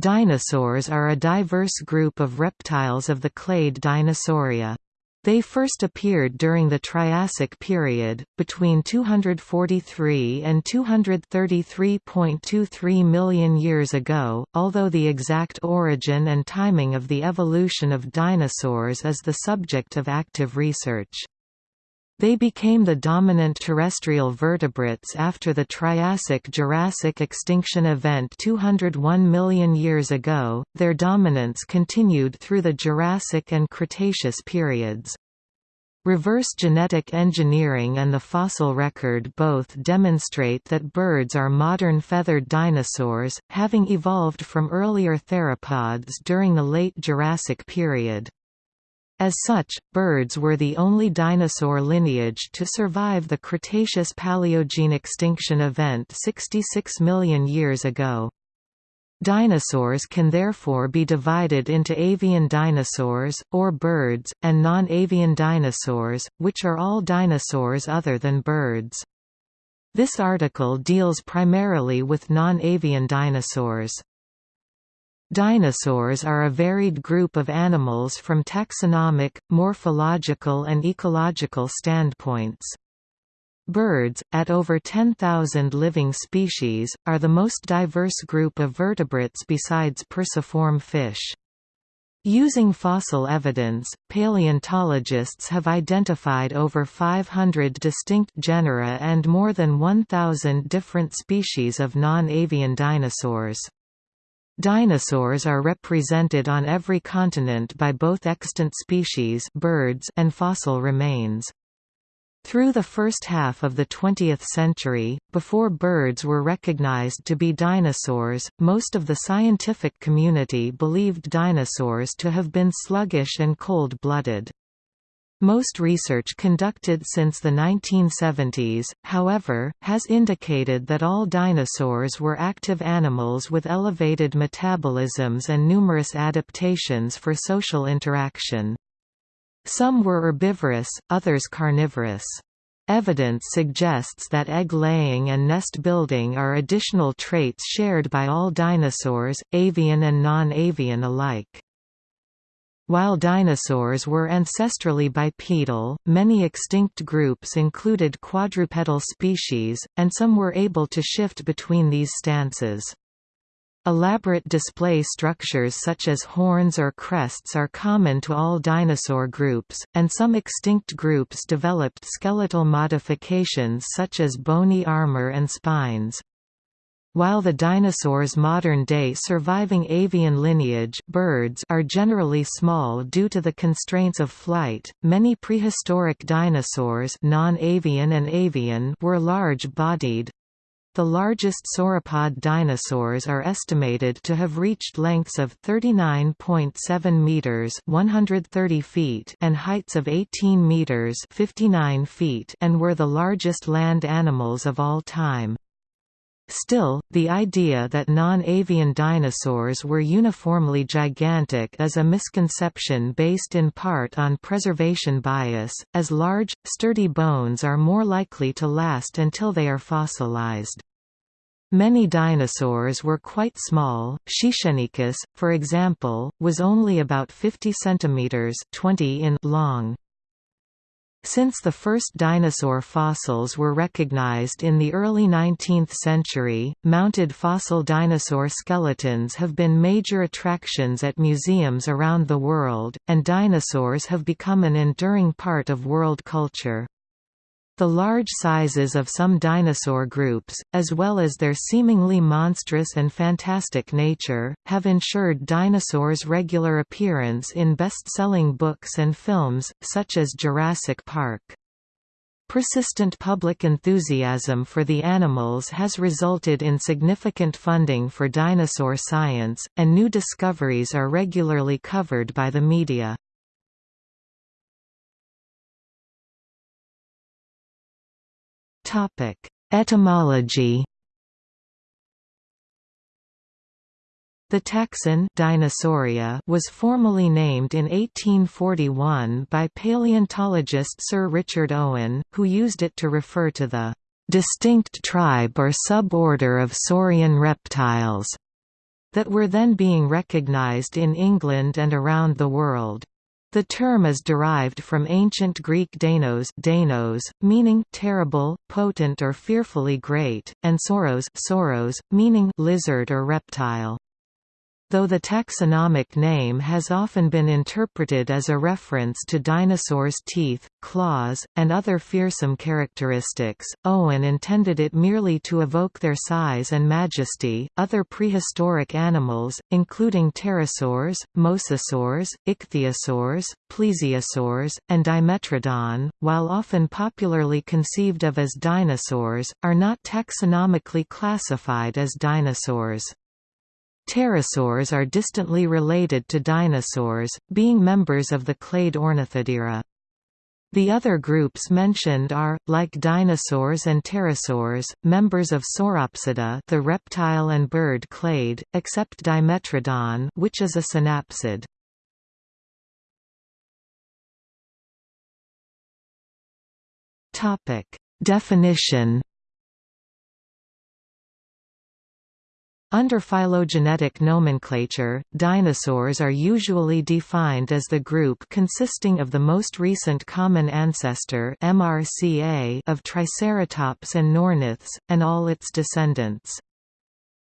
Dinosaurs are a diverse group of reptiles of the clade Dinosauria. They first appeared during the Triassic period, between 243 and 233.23 million years ago, although the exact origin and timing of the evolution of dinosaurs is the subject of active research. They became the dominant terrestrial vertebrates after the Triassic-Jurassic extinction event 201 million years ago. Their dominance continued through the Jurassic and Cretaceous periods. Reverse genetic engineering and the fossil record both demonstrate that birds are modern feathered dinosaurs, having evolved from earlier theropods during the late Jurassic period. As such, birds were the only dinosaur lineage to survive the Cretaceous-Paleogene extinction event 66 million years ago. Dinosaurs can therefore be divided into avian dinosaurs, or birds, and non-avian dinosaurs, which are all dinosaurs other than birds. This article deals primarily with non-avian dinosaurs. Dinosaurs are a varied group of animals from taxonomic, morphological and ecological standpoints. Birds, at over 10,000 living species, are the most diverse group of vertebrates besides perciform fish. Using fossil evidence, paleontologists have identified over 500 distinct genera and more than 1,000 different species of non-avian dinosaurs. Dinosaurs are represented on every continent by both extant species birds and fossil remains. Through the first half of the 20th century, before birds were recognized to be dinosaurs, most of the scientific community believed dinosaurs to have been sluggish and cold-blooded. Most research conducted since the 1970s, however, has indicated that all dinosaurs were active animals with elevated metabolisms and numerous adaptations for social interaction. Some were herbivorous, others carnivorous. Evidence suggests that egg-laying and nest-building are additional traits shared by all dinosaurs, avian and non-avian alike. While dinosaurs were ancestrally bipedal, many extinct groups included quadrupedal species, and some were able to shift between these stances. Elaborate display structures such as horns or crests are common to all dinosaur groups, and some extinct groups developed skeletal modifications such as bony armor and spines. While the dinosaurs' modern-day surviving avian lineage birds are generally small due to the constraints of flight, many prehistoric dinosaurs non-avian and avian were large-bodied. The largest sauropod dinosaurs are estimated to have reached lengths of 39.7 meters (130 feet) and heights of 18 meters (59 feet) and were the largest land animals of all time. Still, the idea that non-avian dinosaurs were uniformly gigantic is a misconception based in part on preservation bias, as large, sturdy bones are more likely to last until they are fossilized. Many dinosaurs were quite small. Xixianykus, for example, was only about 50 centimeters (20 in) long. Since the first dinosaur fossils were recognized in the early 19th century, mounted fossil dinosaur skeletons have been major attractions at museums around the world, and dinosaurs have become an enduring part of world culture. The large sizes of some dinosaur groups, as well as their seemingly monstrous and fantastic nature, have ensured dinosaurs' regular appearance in best-selling books and films, such as Jurassic Park. Persistent public enthusiasm for the animals has resulted in significant funding for dinosaur science, and new discoveries are regularly covered by the media. Etymology. The taxon Dinosauria was formally named in 1841 by paleontologist Sir Richard Owen, who used it to refer to the distinct tribe or suborder of saurian reptiles that were then being recognized in England and around the world. The term is derived from ancient Greek dainos, dainos meaning terrible, potent or fearfully great, and soros, sauros meaning lizard or reptile though the taxonomic name has often been interpreted as a reference to dinosaurs' teeth, claws, and other fearsome characteristics. Owen intended it merely to evoke their size and majesty. Other prehistoric animals, including pterosaurs, mosasaurs, ichthyosaurs, plesiosaurs, and Dimetrodon, while often popularly conceived of as dinosaurs, are not taxonomically classified as dinosaurs. Pterosaurs are distantly related to dinosaurs, being members of the clade Ornithodira. The other groups mentioned are, like dinosaurs and pterosaurs, members of Sauropsida the reptile and bird clade, except Dimetrodon which is a synapsid. Definition Under phylogenetic nomenclature, dinosaurs are usually defined as the group consisting of the most recent common ancestor MRCA of Triceratops and Neornithes, and all its descendants.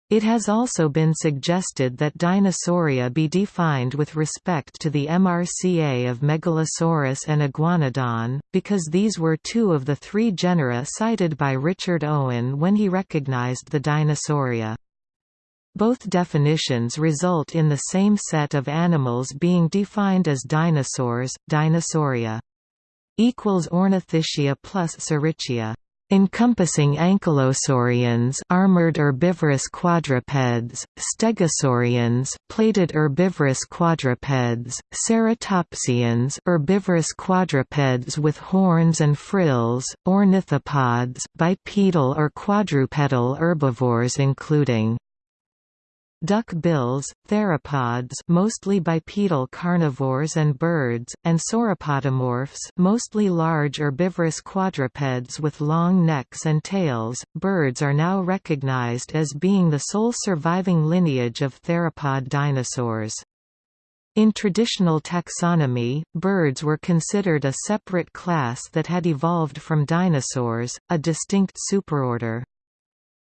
It has also been suggested that Dinosauria be defined with respect to the MRCA of Megalosaurus and Iguanodon, because these were two of the three genera cited by Richard Owen when he recognized the Dinosauria. Both definitions result in the same set of animals being defined as dinosaurs, Dinosauria. Equals Ornithischia plus Saurischia encompassing ankylosaurians armored herbivorous quadrupeds, stegosaurians plated herbivorous quadrupeds, ceratopsians herbivorous quadrupeds with horns and frills, ornithopods bipedal or quadrupedal herbivores including Duck-bills, theropods mostly bipedal carnivores and birds, and sauropodomorphs mostly large herbivorous quadrupeds with long necks and tails. Birds are now recognized as being the sole surviving lineage of theropod dinosaurs. In traditional taxonomy, birds were considered a separate class that had evolved from dinosaurs, a distinct superorder.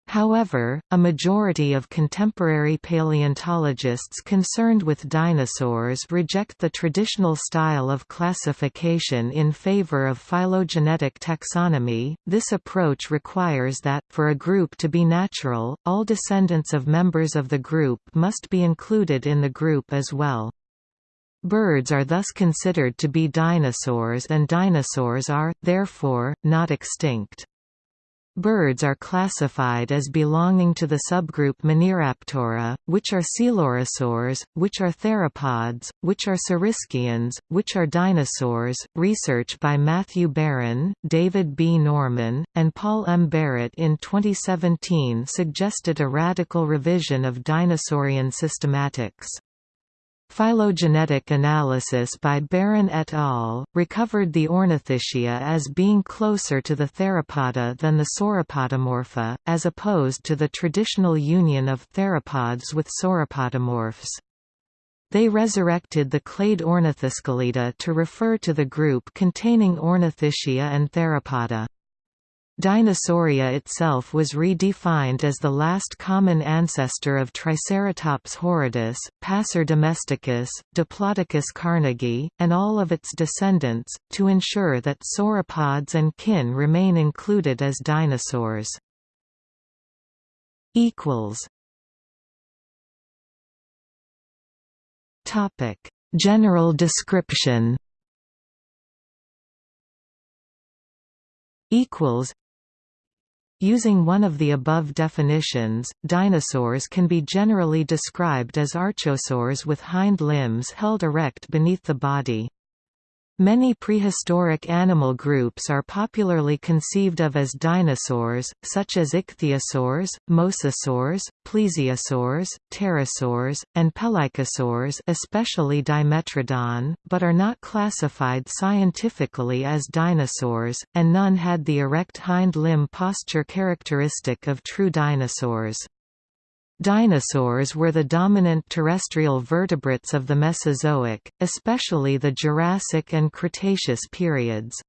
However, a majority of contemporary paleontologists concerned with dinosaurs reject the traditional style of classification in favor of phylogenetic taxonomy. This approach requires that, for a group to be natural, all descendants of members of the group must be included in the group as well. Birds are thus considered to be dinosaurs and dinosaurs are, therefore, not extinct. Birds are classified as belonging to the subgroup Maniraptora, which are coelurosaurs, which are theropods, which are saurischians, which are dinosaurs. Research by Matthew Baron, David B. Norman, and Paul M. Barrett in 2017 suggested a radical revision of dinosaurian systematics. Phylogenetic analysis by Baron et al. recovered the Ornithischia as being closer to the Theropoda than the Sauropodomorpha, as opposed to the traditional union of theropods with sauropodomorphs. They resurrected the clade Ornithoscelida to refer to the group containing Ornithischia and Theropoda. Dinosauria itself was redefined as the last common ancestor of Triceratops horridus, Passer domesticus, Diplodocus carnegie, and all of its descendants, to ensure that sauropods and kin remain included as dinosaurs. General description. Equals Using one of the above definitions, dinosaurs can be generally described as archosaurs with hind limbs held erect beneath the body. Many prehistoric animal groups are popularly conceived of as dinosaurs, such as ichthyosaurs, mosasaurs, plesiosaurs, pterosaurs, and pelycosaurs especially Dimetrodon, but are not classified scientifically as dinosaurs, and none had the erect hind limb posture characteristic of true dinosaurs. Dinosaurs were the dominant terrestrial vertebrates of the Mesozoic, especially the Jurassic and Cretaceous periods.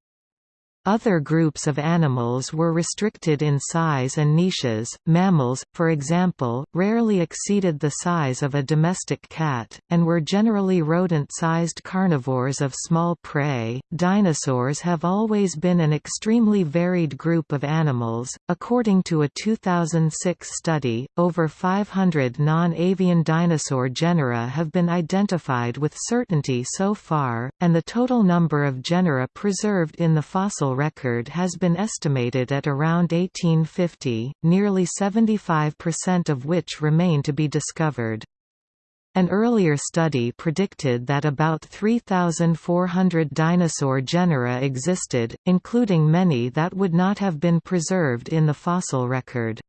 Other groups of animals were restricted in size and niches. Mammals, for example, rarely exceeded the size of a domestic cat, and were generally rodent sized carnivores of small prey. Dinosaurs have always been an extremely varied group of animals. According to a 2006 study, over 500 non avian dinosaur genera have been identified with certainty so far, and the total number of genera preserved in the fossil fossil record has been estimated at around 1850, nearly 75% of which remain to be discovered. An earlier study predicted that about 3,400 dinosaur genera existed, including many that would not have been preserved in the fossil record.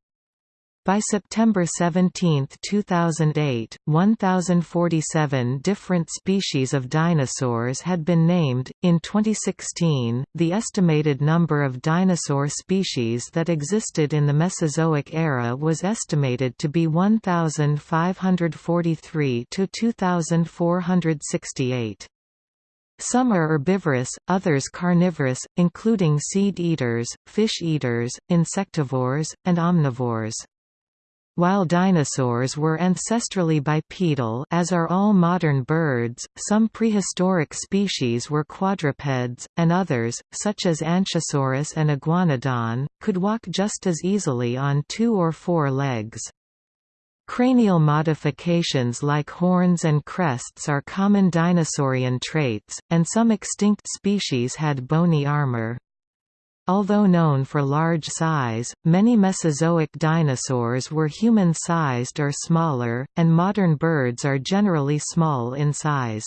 By September 17, 2008, 1,047 different species of dinosaurs had been named. In 2016, the estimated number of dinosaur species that existed in the Mesozoic era was estimated to be 1,543 to 2,468. Some are herbivorous, others carnivorous, including seed-eaters, fish-eaters, insectivores, and omnivores. While dinosaurs were ancestrally bipedal as are all modern birds, some prehistoric species were quadrupeds, and others, such as Anchisaurus and Iguanodon, could walk just as easily on two or four legs. Cranial modifications like horns and crests are common dinosaurian traits, and some extinct species had bony armor. Although known for large size, many Mesozoic dinosaurs were human-sized or smaller, and modern birds are generally small in size.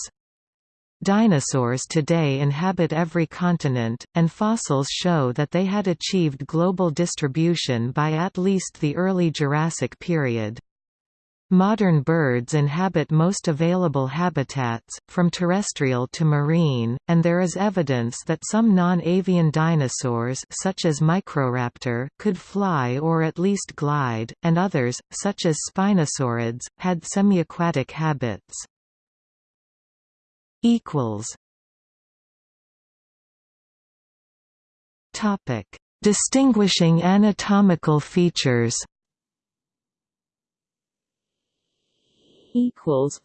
Dinosaurs today inhabit every continent, and fossils show that they had achieved global distribution by at least the early Jurassic period. Modern birds inhabit most available habitats, from terrestrial to marine, and there is evidence that some non-avian dinosaurs such as Microraptor could fly or at least glide, and others, such as Spinosaurids, had semi-aquatic habits. Distinguishing anatomical features equals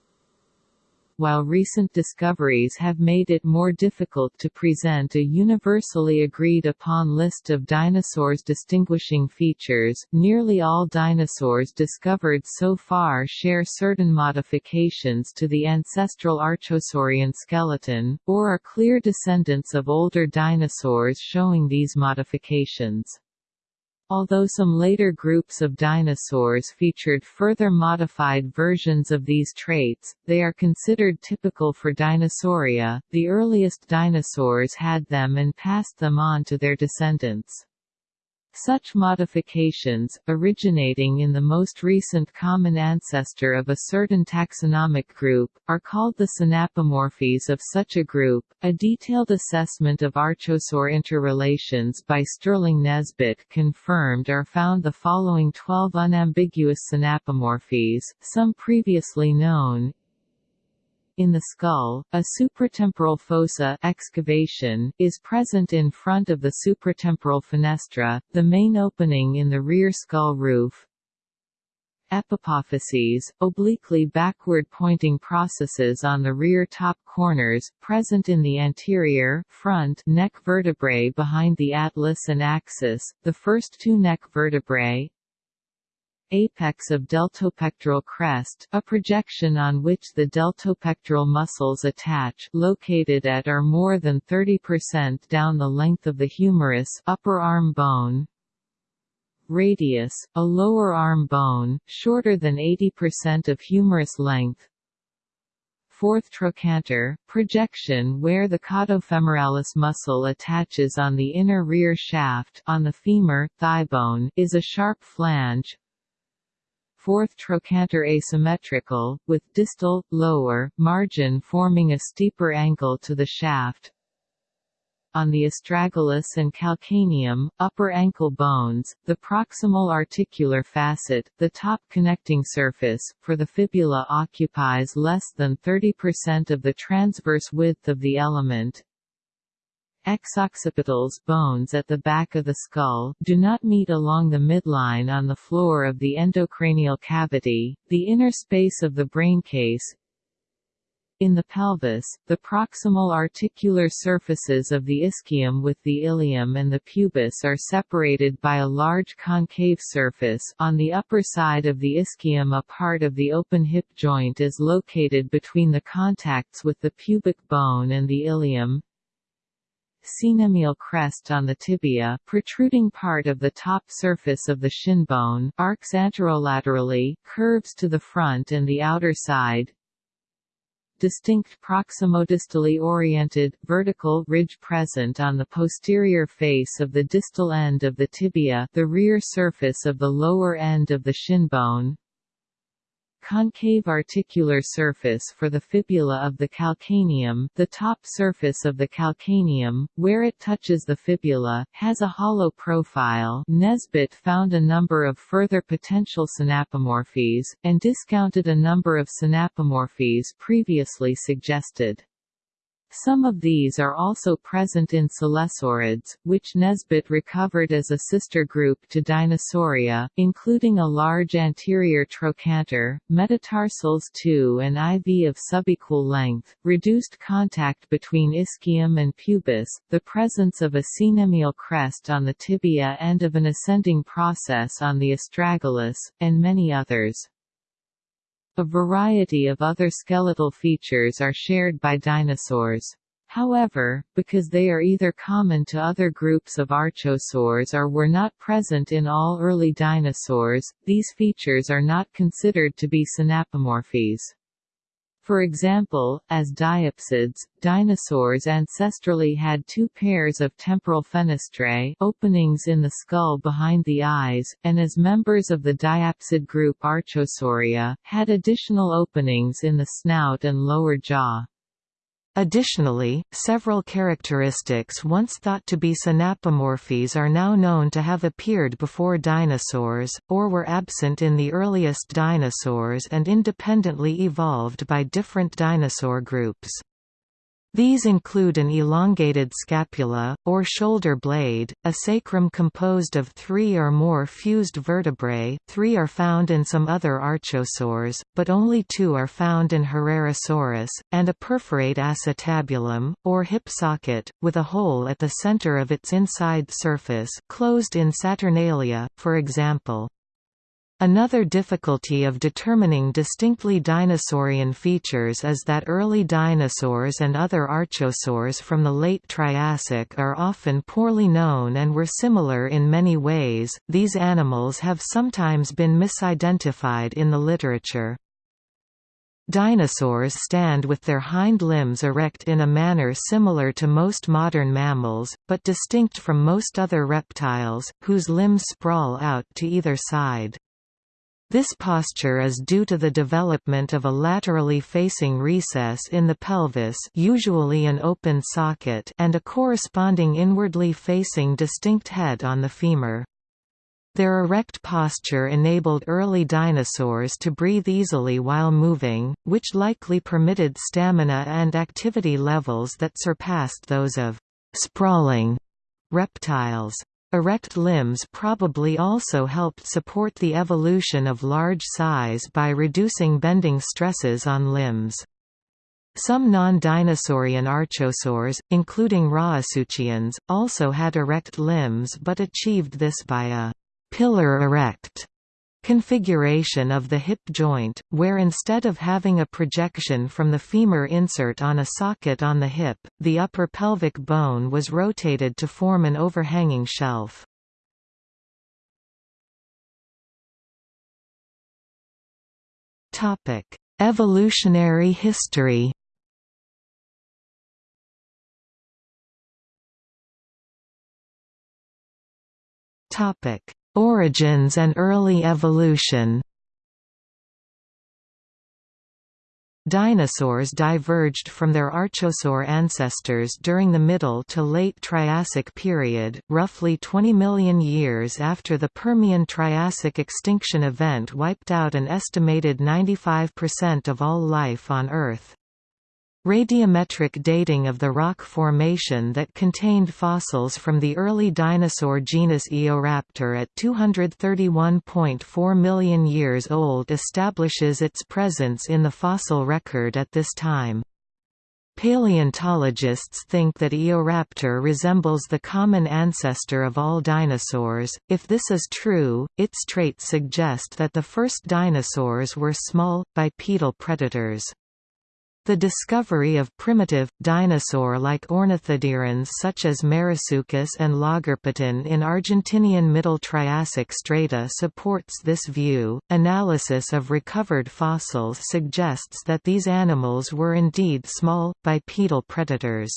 while recent discoveries have made it more difficult to present a universally agreed upon list of dinosaurs' distinguishing features, nearly all dinosaurs discovered so far share certain modifications to the ancestral archosaurian skeleton, or are clear descendants of older dinosaurs showing these modifications. Although some later groups of dinosaurs featured further modified versions of these traits, they are considered typical for Dinosauria. The earliest dinosaurs had them and passed them on to their descendants. Such modifications, originating in the most recent common ancestor of a certain taxonomic group, are called the synapomorphies of such a group. A detailed assessment of archosaur interrelations by Sterling Nesbitt confirmed or found the following 12 unambiguous synapomorphies, some previously known, in the skull, a supratemporal fossa excavation is present in front of the supratemporal fenestra, the main opening in the rear skull roof. Epipophyses, obliquely backward-pointing processes on the rear top corners, present in the anterior front neck vertebrae behind the atlas and axis, the first two neck vertebrae, apex of deltopectoral crest a projection on which the deltopectoral muscles attach located at or more than 30% down the length of the humerus upper arm bone radius, a lower arm bone, shorter than 80% of humerus length. Fourth trochanter, projection where the caudofemoralis muscle attaches on the inner rear shaft on the femur, thigh bone, is a sharp flange fourth trochanter asymmetrical, with distal, lower, margin forming a steeper angle to the shaft. on the astragalus and calcaneum, upper ankle bones, the proximal articular facet, the top connecting surface, for the fibula occupies less than 30% of the transverse width of the element, Exoccipitals bones at the back of the skull do not meet along the midline on the floor of the endocranial cavity, the inner space of the braincase. In the pelvis, the proximal articular surfaces of the ischium with the ilium and the pubis are separated by a large concave surface on the upper side of the ischium a part of the open hip joint is located between the contacts with the pubic bone and the ilium, Synovial crest on the tibia protruding part of the top surface of the shin bone arcs anterolaterally, curves to the front and the outer side. Distinct proximodistally oriented, vertical ridge present on the posterior face of the distal end of the tibia the rear surface of the lower end of the shin bone concave articular surface for the fibula of the calcaneum the top surface of the calcaneum, where it touches the fibula, has a hollow profile Nesbitt found a number of further potential synapomorphies, and discounted a number of synapomorphies previously suggested. Some of these are also present in Coelosaurids, which Nesbitt recovered as a sister group to Dinosauria, including a large anterior trochanter, metatarsals 2 and IV of subequal length, reduced contact between ischium and pubis, the presence of a synovial crest on the tibia and of an ascending process on the astragalus, and many others. A variety of other skeletal features are shared by dinosaurs. However, because they are either common to other groups of archosaurs or were not present in all early dinosaurs, these features are not considered to be synapomorphies. For example, as diapsids, dinosaurs ancestrally had two pairs of temporal fenestrae openings in the skull behind the eyes, and as members of the diapsid group Archosauria, had additional openings in the snout and lower jaw. Additionally, several characteristics once thought to be synapomorphies are now known to have appeared before dinosaurs, or were absent in the earliest dinosaurs and independently evolved by different dinosaur groups. These include an elongated scapula, or shoulder blade, a sacrum composed of three or more fused vertebrae three are found in some other archosaurs, but only two are found in Herrerasaurus, and a perforate acetabulum, or hip socket, with a hole at the center of its inside surface closed in Saturnalia, for example. Another difficulty of determining distinctly dinosaurian features is that early dinosaurs and other archosaurs from the late Triassic are often poorly known and were similar in many ways. These animals have sometimes been misidentified in the literature. Dinosaurs stand with their hind limbs erect in a manner similar to most modern mammals, but distinct from most other reptiles, whose limbs sprawl out to either side. This posture is due to the development of a laterally facing recess in the pelvis usually an open socket and a corresponding inwardly facing distinct head on the femur. Their erect posture enabled early dinosaurs to breathe easily while moving, which likely permitted stamina and activity levels that surpassed those of sprawling reptiles. Erect limbs probably also helped support the evolution of large size by reducing bending stresses on limbs. Some non-dinosaurian archosaurs, including Rauisuchians, also had erect limbs but achieved this by a pillar erect configuration of the hip joint, where instead of having a projection from the femur insert on a socket on the hip, the upper pelvic bone was rotated to form an overhanging shelf. Evolutionary history Topic Origins and early evolution Dinosaurs diverged from their archosaur ancestors during the Middle to Late Triassic period, roughly 20 million years after the Permian-Triassic extinction event wiped out an estimated 95% of all life on Earth. Radiometric dating of the rock formation that contained fossils from the early dinosaur genus Eoraptor at 231.4 million years old establishes its presence in the fossil record at this time. Paleontologists think that Eoraptor resembles the common ancestor of all dinosaurs. If this is true, its traits suggest that the first dinosaurs were small, bipedal predators. The discovery of primitive, dinosaur-like ornithodirans such as Marasuchus and Lagerpeton in Argentinian Middle Triassic strata supports this view. Analysis of recovered fossils suggests that these animals were indeed small, bipedal predators.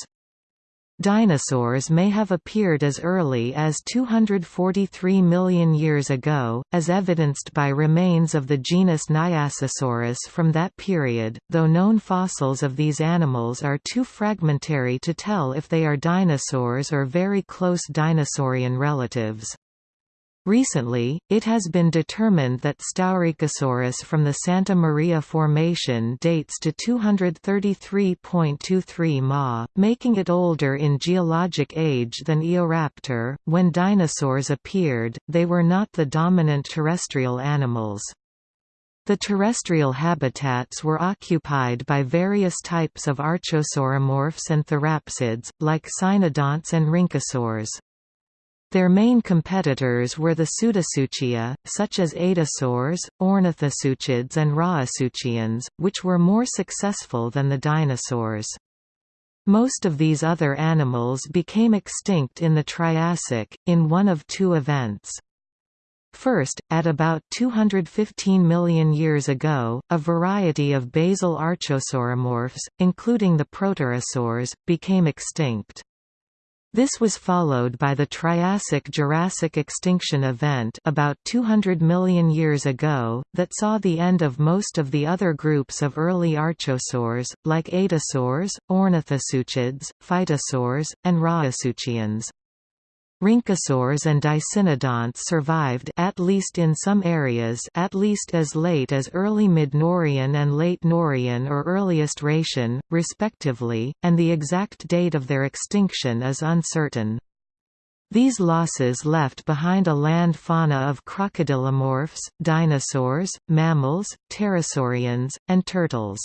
Dinosaurs may have appeared as early as 243 million years ago, as evidenced by remains of the genus Nyasasaurus from that period, though known fossils of these animals are too fragmentary to tell if they are dinosaurs or very close dinosaurian relatives. Recently, it has been determined that Staurikosaurus from the Santa Maria Formation dates to 233.23 Ma, making it older in geologic age than Eoraptor. When dinosaurs appeared, they were not the dominant terrestrial animals. The terrestrial habitats were occupied by various types of archosauromorphs and therapsids, like cynodonts and rhynchosaurs. Their main competitors were the Pseudosuchia, such as Aetosaurs, Ornithosuchids and Rauisuchians, which were more successful than the dinosaurs. Most of these other animals became extinct in the Triassic, in one of two events. First, at about 215 million years ago, a variety of basal archosauromorphs, including the proterosaurs, became extinct. This was followed by the Triassic–Jurassic extinction event about 200 million years ago, that saw the end of most of the other groups of early archosaurs, like aetosaurs, ornithosuchids, phytosaurs, and rauisuchians. Rhynchosaurs and dicynodonts survived at least in some areas at least as late as early Mid-Norian and Late Norian or earliest Rhaetian, respectively, and the exact date of their extinction is uncertain. These losses left behind a land fauna of crocodilomorphs, dinosaurs, mammals, pterosaurians, and turtles.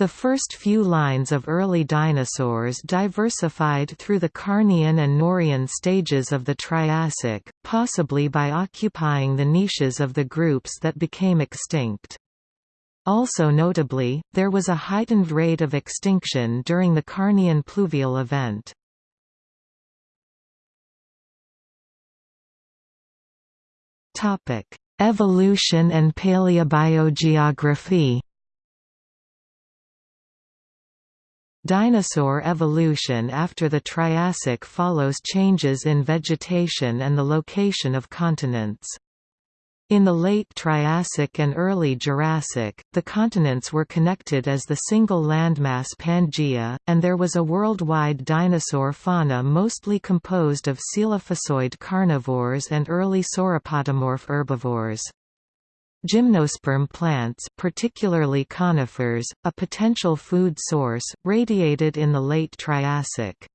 The first few lines of early dinosaurs diversified through the Carnian and Norian stages of the Triassic, possibly by occupying the niches of the groups that became extinct. Also notably, there was a heightened rate of extinction during the Carnian pluvial event. Evolution and paleobiogeography Dinosaur evolution after the Triassic follows changes in vegetation and the location of continents. In the late Triassic and early Jurassic, the continents were connected as the single landmass Pangaea, and there was a worldwide dinosaur fauna mostly composed of coelophysoid carnivores and early sauropodomorph herbivores. Gymnosperm plants particularly conifers, a potential food source, radiated in the late Triassic.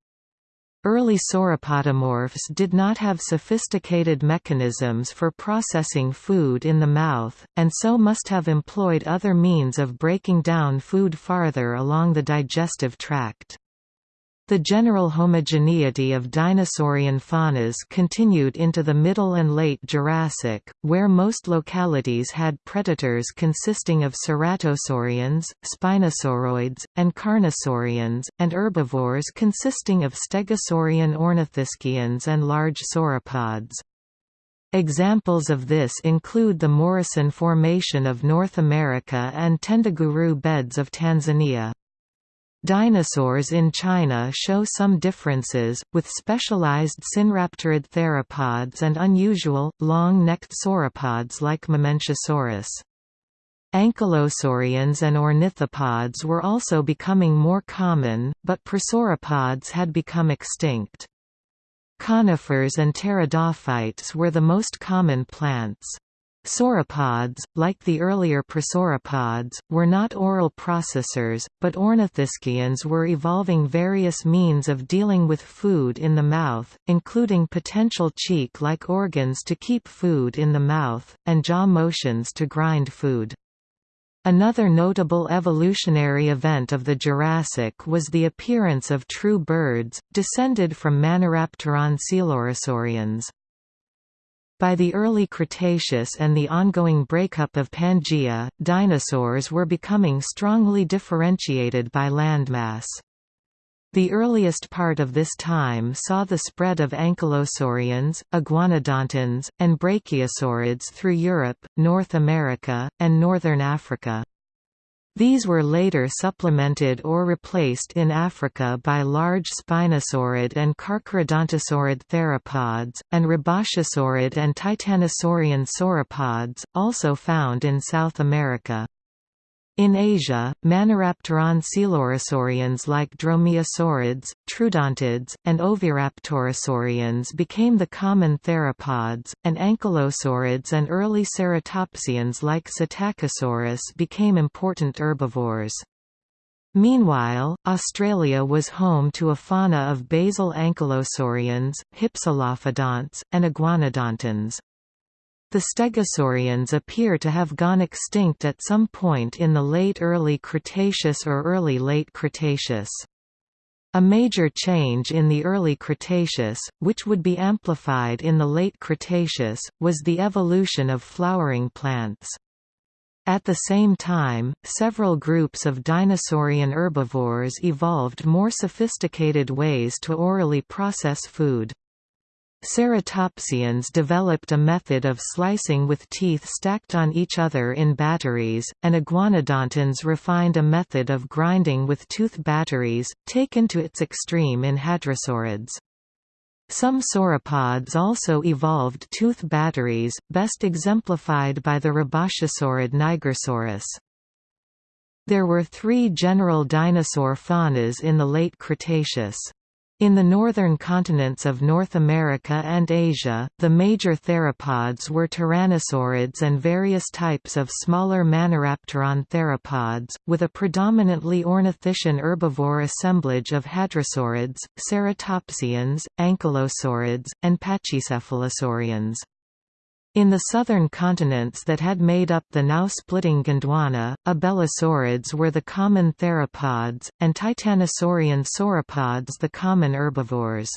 Early sauropodomorphs did not have sophisticated mechanisms for processing food in the mouth, and so must have employed other means of breaking down food farther along the digestive tract. The general homogeneity of dinosaurian faunas continued into the Middle and Late Jurassic, where most localities had predators consisting of ceratosaurians, spinosauroids, and carnosaurians, and herbivores consisting of stegosaurian ornithischians and large sauropods. Examples of this include the Morrison Formation of North America and Tendaguru beds of Tanzania. Dinosaurs in China show some differences, with specialized sinraptorid theropods and unusual, long-necked sauropods like Mamenchisaurus. Ankylosaurians and ornithopods were also becoming more common, but prosauropods had become extinct. Conifers and pteridophytes were the most common plants. Sauropods, like the earlier prosauropods, were not oral processors, but ornithischians were evolving various means of dealing with food in the mouth, including potential cheek-like organs to keep food in the mouth, and jaw motions to grind food. Another notable evolutionary event of the Jurassic was the appearance of true birds, descended from Maniraptoran coelurosaurians. By the early Cretaceous and the ongoing breakup of Pangaea, dinosaurs were becoming strongly differentiated by landmass. The earliest part of this time saw the spread of ankylosaurians, iguanodontans, and brachiosaurids through Europe, North America, and northern Africa. These were later supplemented or replaced in Africa by large spinosaurid and carcharodontosaurid theropods, and rebbachisaurid and titanosaurian sauropods, also found in South America. In Asia, Maniraptoran coelurosaurians like dromaeosaurids, troodontids, and oviraptorosaurians became the common theropods, and ankylosaurids and early ceratopsians like Psittacosaurus became important herbivores. Meanwhile, Australia was home to a fauna of basal ankylosaurians, hypsilophodonts, and iguanodontans. The stegosaurians appear to have gone extinct at some point in the late early Cretaceous or early late Cretaceous. A major change in the early Cretaceous, which would be amplified in the late Cretaceous, was the evolution of flowering plants. At the same time, several groups of dinosaurian herbivores evolved more sophisticated ways to orally process food. Ceratopsians developed a method of slicing with teeth stacked on each other in batteries, and iguanodontans refined a method of grinding with tooth batteries, taken to its extreme in hadrosaurids. Some sauropods also evolved tooth batteries, best exemplified by the rebbachisaurid Nigersaurus. There were three general dinosaur faunas in the late Cretaceous. In the northern continents of North America and Asia, the major theropods were tyrannosaurids and various types of smaller Maniraptoran theropods, with a predominantly ornithischian herbivore assemblage of hadrosaurids, ceratopsians, ankylosaurids, and pachycephalosaurians. In the southern continents that had made up the now splitting Gondwana, abelisaurids were the common theropods, and titanosaurian sauropods the common herbivores.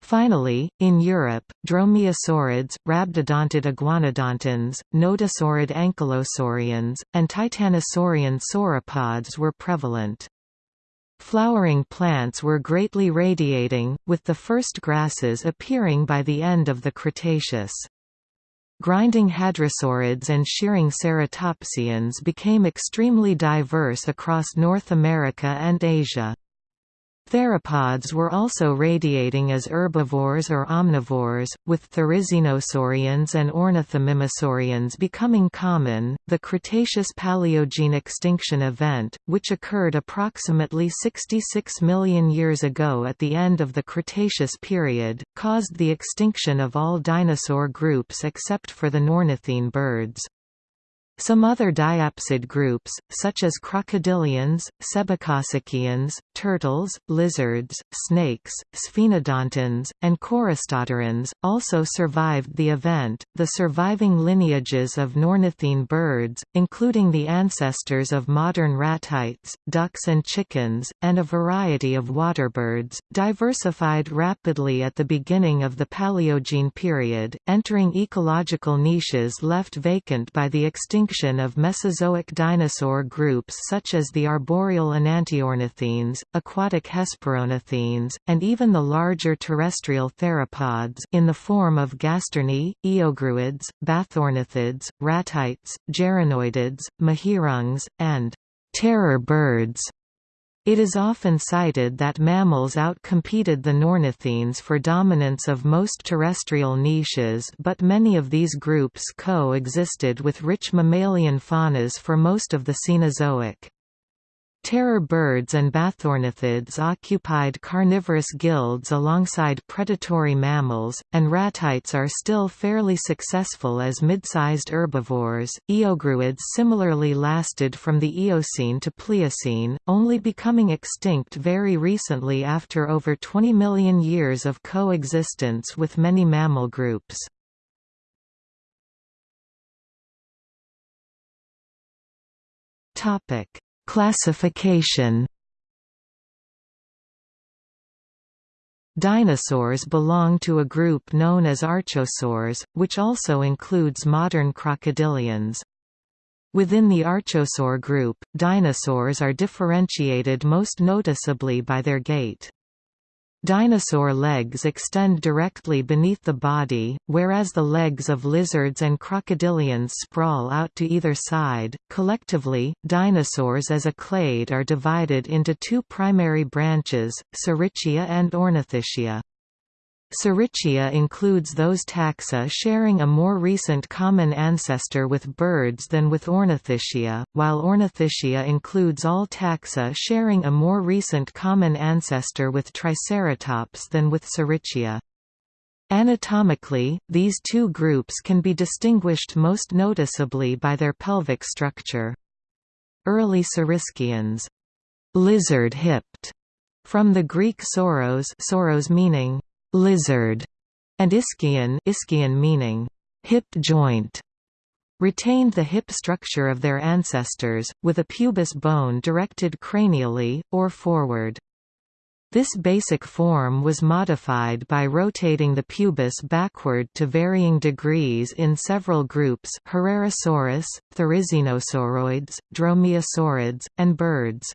Finally, in Europe, dromaeosaurids, rhabdodontid iguanodontans, nodosaurid ankylosaurians, and titanosaurian sauropods were prevalent. Flowering plants were greatly radiating, with the first grasses appearing by the end of the Cretaceous. Grinding hadrosaurids and shearing ceratopsians became extremely diverse across North America and Asia. Theropods were also radiating as herbivores or omnivores, with therizinosaurians and ornithomimosaurians becoming common. The Cretaceous Paleogene extinction event, which occurred approximately 66 million years ago at the end of the Cretaceous period, caused the extinction of all dinosaur groups except for the Neornithine birds. Some other diapsid groups, such as crocodilians, sebecosuchians, turtles, lizards, snakes, sphenodontans, and choristoderans, also survived the event. The surviving lineages of Neornithine birds, including the ancestors of modern ratites, ducks and chickens, and a variety of waterbirds, diversified rapidly at the beginning of the Paleogene period, entering ecological niches left vacant by the extinction extinction of Mesozoic dinosaur groups such as the arboreal enantiornithines, aquatic hesperornithines, and even the larger terrestrial theropods in the form of gastorni, eogruids, bathornithids, ratites, geranoidids, mihirungs, and terror birds. It is often cited that mammals outcompeted the Neornithines for dominance of most terrestrial niches but many of these groups co-existed with rich mammalian faunas for most of the Cenozoic. Terror birds and bathornithids occupied carnivorous guilds alongside predatory mammals, and ratites are still fairly successful as mid-sized herbivores. Eogruids similarly lasted from the Eocene to Pliocene, only becoming extinct very recently after over 20 million years of coexistence with many mammal groups. Topic Classification Dinosaurs belong to a group known as archosaurs, which also includes modern crocodilians. Within the archosaur group, dinosaurs are differentiated most noticeably by their gait. Dinosaur legs extend directly beneath the body, whereas the legs of lizards and crocodilians sprawl out to either side. Collectively, dinosaurs as a clade are divided into two primary branches, Saurischia and Ornithischia. Saurischia includes those taxa sharing a more recent common ancestor with birds than with Ornithischia, while Ornithischia includes all taxa sharing a more recent common ancestor with Triceratops than with Saurischia. Anatomically, these two groups can be distinguished most noticeably by their pelvic structure. Early Saurischians lizard-hipped, from the Greek sauros, sauros meaning lizard, and ischion, ischion meaning hip joint, retained the hip structure of their ancestors, with a pubis bone directed cranially, or forward. This basic form was modified by rotating the pubis backward to varying degrees in several groups Herrerasaurus, Therizinosauroids, Dromaeosaurids, and birds.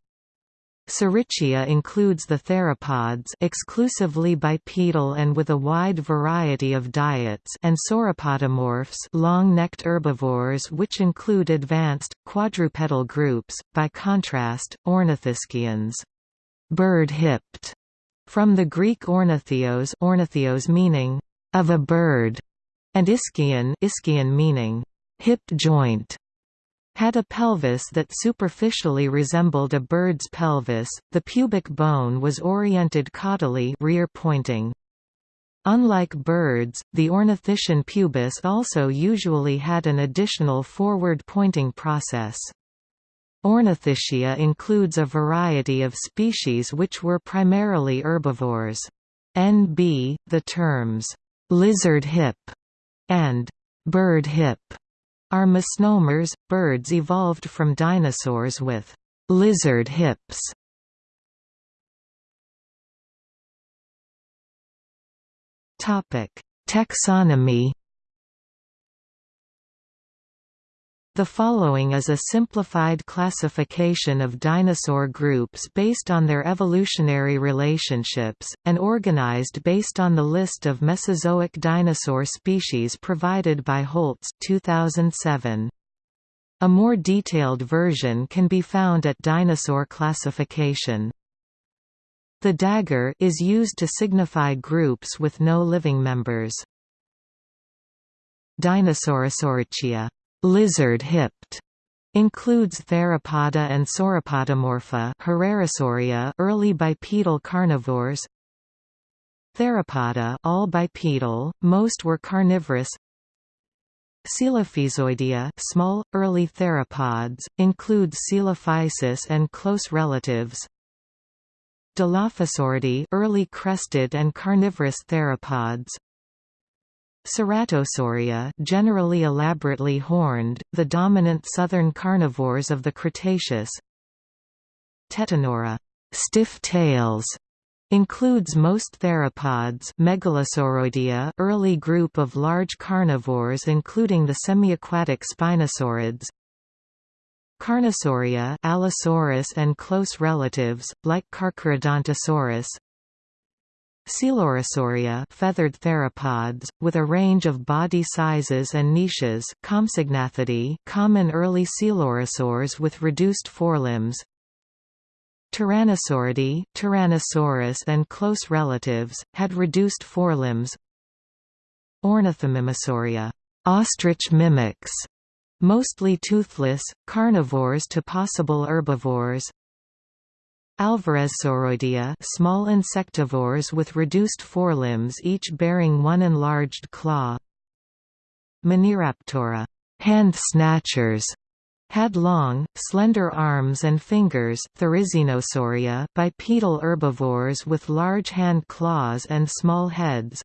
Saurischia includes the theropods exclusively bipedal and with a wide variety of diets and sauropodomorphs long-necked herbivores which include advanced, quadrupedal groups, by contrast, ornithischians. Bird-hipped, from the Greek ornithios, ornithios meaning of a bird, and ischion, ischion meaning hip joint had a pelvis that superficially resembled a bird's pelvis. The pubic bone was oriented caudally, rear pointing. Unlike birds, the ornithischian pubis also usually had an additional forward-pointing process. Ornithischia includes a variety of species which were primarily herbivores. NB, the terms, lizard hip and bird hip are misnomers, birds evolved from dinosaurs with lizard hips. Taxonomy The following is a simplified classification of dinosaur groups based on their evolutionary relationships, and organized based on the list of Mesozoic dinosaur species provided by Holtz 2007. A more detailed version can be found at Dinosaur Classification. The dagger is used to signify groups with no living members. Dinosaurusauria lizard-hipped includes theropoda and sauropodomorpha early bipedal carnivores Theropoda all bipedal, most were carnivorous Coelophysoidea small, early theropods, include Coelophysis and close relatives Dilophosauridae early crested and carnivorous theropods Ceratosauria generally elaborately horned, the dominant southern carnivores of the Cretaceous. Tetanura stiff tails includes most theropods Megalosauroidea early group of large carnivores including the semiaquatic spinosaurids. Carnosauria Allosaurus and close relatives, like Carcharodontosaurus Coelurosauria feathered theropods, with a range of body sizes and niches Compsognathidae common early coelurosaurs with reduced forelimbs. Tyrannosauridae Tyrannosaurus and close relatives, had reduced forelimbs. Ornithomimosauria ostrich mimics, mostly toothless, carnivores to possible herbivores Alvarezsauroidea small insectivores with reduced forelimbs each bearing one enlarged claw. Maniraptora hand snatchers had long, slender arms and fingers. Therizinosauria bipedal herbivores with large hand claws and small heads.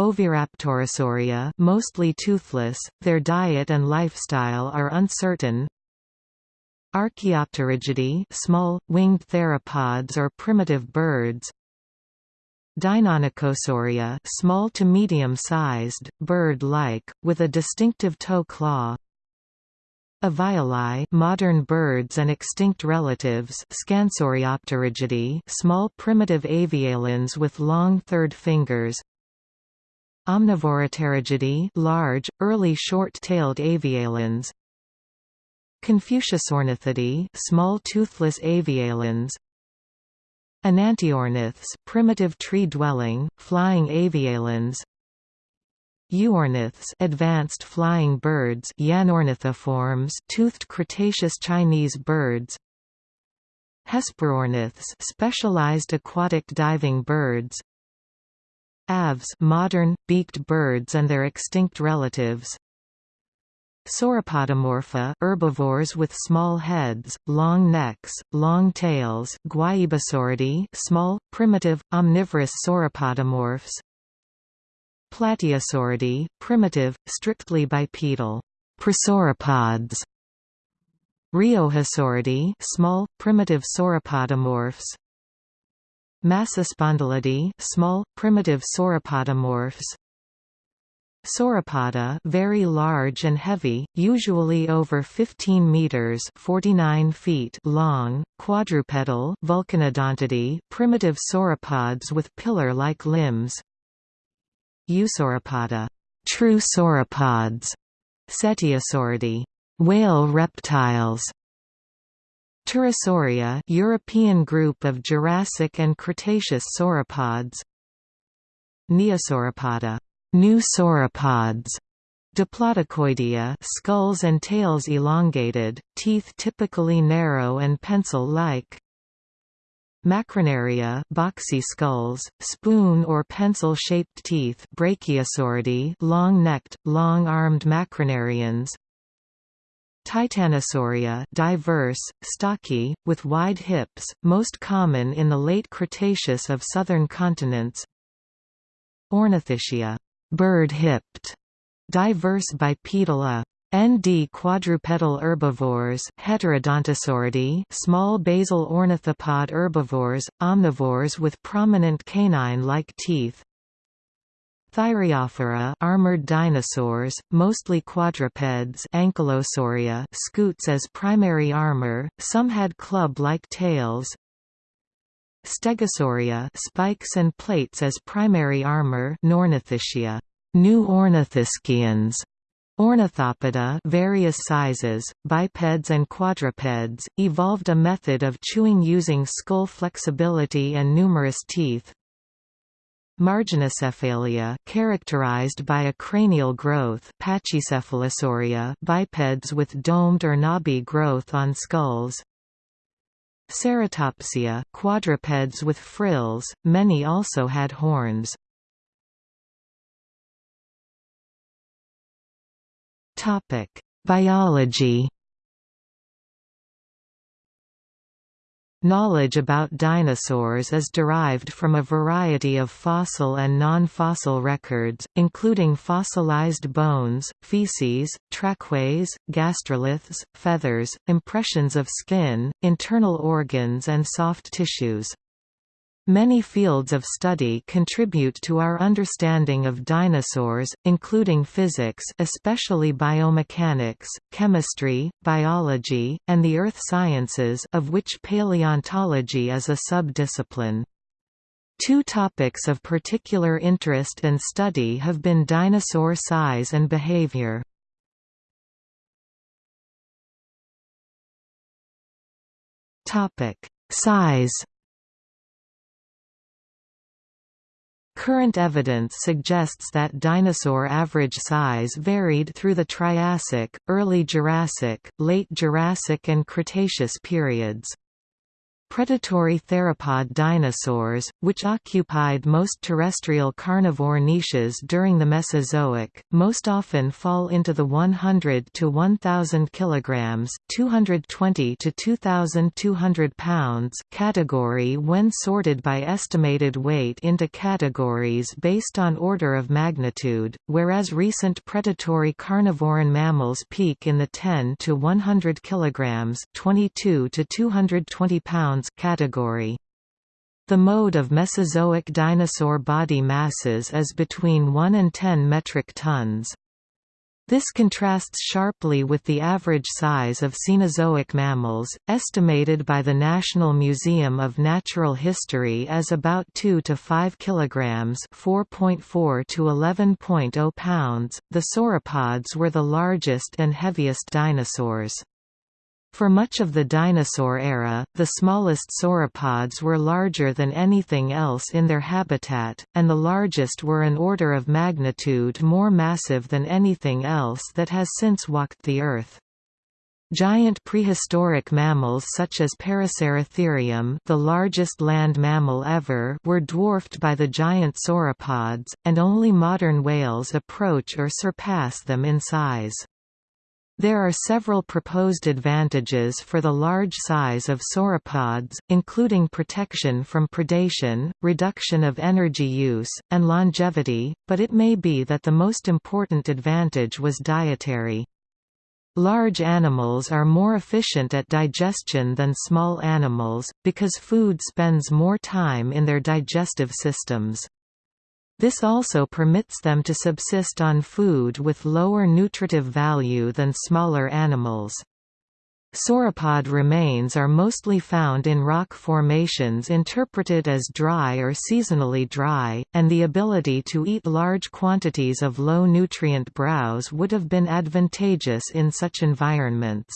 Oviraptorosauria mostly toothless, their diet and lifestyle are uncertain Archaeopterygidae small, winged theropods or primitive birds. Deinonychosauria small to medium-sized, bird-like, with a distinctive toe claw. Avialae modern birds and extinct relatives. Scansoriopterygidae small primitive avialans with long third fingers. Omnivoropterygidae large, early short-tailed avialans Confuciusornithidae small toothless avialans Enantiorniths primitive tree-dwelling, flying avialans Euorniths advanced flying birds Yanornithiformes toothed Cretaceous Chinese birds. Hesperorniths specialized aquatic diving birds. Aves modern, beaked birds and their extinct relatives Sauropodomorpha herbivores with small heads, long necks, long tails Guaibasauridae small, primitive, omnivorous sauropodomorphs. Plateosauridae, primitive, strictly bipedal prosauropods. Riojasauridae small, primitive sauropodomorphs. Massospondylidae small, primitive sauropodomorphs Sauropoda very large and heavy, usually over 15 meters (49 feet) long, quadrupedal Vulcanodontidae, primitive sauropods with pillar-like limbs. Eusauropoda, true sauropods. Cetiosauridae, whale reptiles. Turiasauria, European group of Jurassic and Cretaceous sauropods. Neosauropoda New sauropods. Diplodocoidea skulls and tails elongated, teeth typically narrow and pencil-like. Macronaria boxy skulls, spoon or pencil-shaped teeth Brachiosauridae long-necked, long-armed macronarians Titanosauria diverse, stocky, with wide hips, most common in the late Cretaceous of southern continents. Ornithischia bird-hipped, diverse bipedal ND quadrupedal herbivores Heterodontosauridae small basal ornithopod herbivores, omnivores with prominent canine-like teeth Thyreophora armored dinosaurs, mostly quadrupeds Ankylosauria scutes as primary armor, some had club-like tails Stegosauria spikes and plates as primary armor Neornithischia, new ornithischians, Ornithopoda various sizes, bipeds and quadrupeds, evolved a method of chewing using skull flexibility and numerous teeth. Marginocephalia characterized by a cranial growth Pachycephalosauria bipeds with domed or knobby growth on skulls Ceratopsia quadrupeds with frills, many also had horns. Biology Knowledge about dinosaurs is derived from a variety of fossil and non-fossil records, including fossilized bones, feces, trackways, gastroliths, feathers, impressions of skin, internal organs and soft tissues. Many fields of study contribute to our understanding of dinosaurs, including physics especially biomechanics, chemistry, biology, and the earth sciences of which paleontology is a sub-discipline. Two topics of particular interest and study have been dinosaur size and behavior. Size Current evidence suggests that dinosaur average size varied through the Triassic, early Jurassic, late Jurassic and Cretaceous periods. Predatory theropod dinosaurs, which occupied most terrestrial carnivore niches during the Mesozoic, most often fall into the 100 to 1000 kilograms, 220 to 2200 pounds category when sorted by estimated weight into categories based on order of magnitude, whereas recent predatory carnivoran mammals peak in the 10 to 100 kilograms, 22 to 220 pounds category. The mode of Mesozoic dinosaur body masses is between 1 and 10 metric tons. This contrasts sharply with the average size of Cenozoic mammals, estimated by the National Museum of Natural History as about 2 to 5 kilograms, 4.4 to 11.0 pounds. The sauropods were the largest and heaviest dinosaurs. For much of the dinosaur era, the smallest sauropods were larger than anything else in their habitat, and the largest were an order of magnitude more massive than anything else that has since walked the Earth. Giant prehistoric mammals such as Paraceratherium the largest land mammal ever were dwarfed by the giant sauropods, and only modern whales approach or surpass them in size. There are several proposed advantages for the large size of sauropods, including protection from predation, reduction of energy use, and longevity, but it may be that the most important advantage was dietary. Large animals are more efficient at digestion than small animals, because food spends more time in their digestive systems. This also permits them to subsist on food with lower nutritive value than smaller animals. Sauropod remains are mostly found in rock formations interpreted as dry or seasonally dry, and the ability to eat large quantities of low-nutrient browse would have been advantageous in such environments.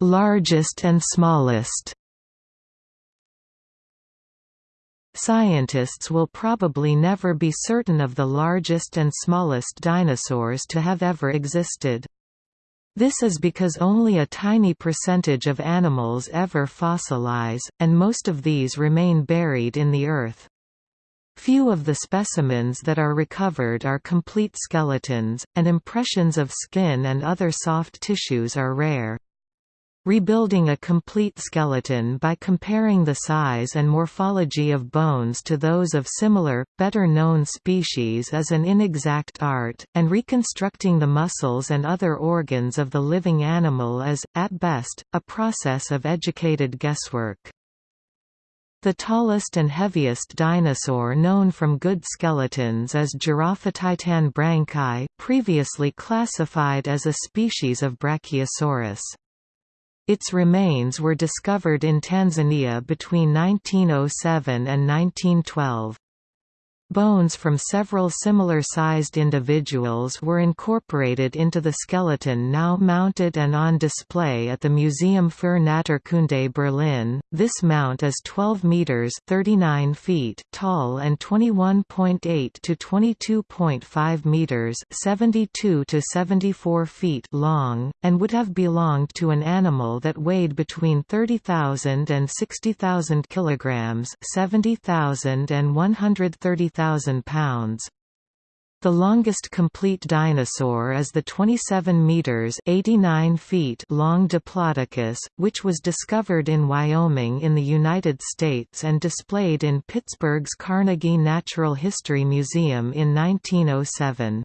Largest and smallest Scientists will probably never be certain of the largest and smallest dinosaurs to have ever existed. This is because only a tiny percentage of animals ever fossilize, and most of these remain buried in the earth. Few of the specimens that are recovered are complete skeletons, and impressions of skin and other soft tissues are rare. Rebuilding a complete skeleton by comparing the size and morphology of bones to those of similar, better-known species is an inexact art, and reconstructing the muscles and other organs of the living animal is, at best, a process of educated guesswork. The tallest and heaviest dinosaur known from good skeletons is Giraffatitan brancai, previously classified as a species of Brachiosaurus. Its remains were discovered in Tanzania between 1907 and 1912. Bones from several similar-sized individuals were incorporated into the skeleton now mounted and on display at the Museum für Naturkunde Berlin. This mount is 12 meters (39 feet) tall and 21.8 to 22.5 meters (72 to 74 feet) long, and would have belonged to an animal that weighed between 30,000 and 60,000 kilograms (70,000 and 130,000 pounds. The longest complete dinosaur is the 27 meters (89 feet) long Diplodocus, which was discovered in Wyoming in the United States and displayed in Pittsburgh's Carnegie Natural History Museum in 1907.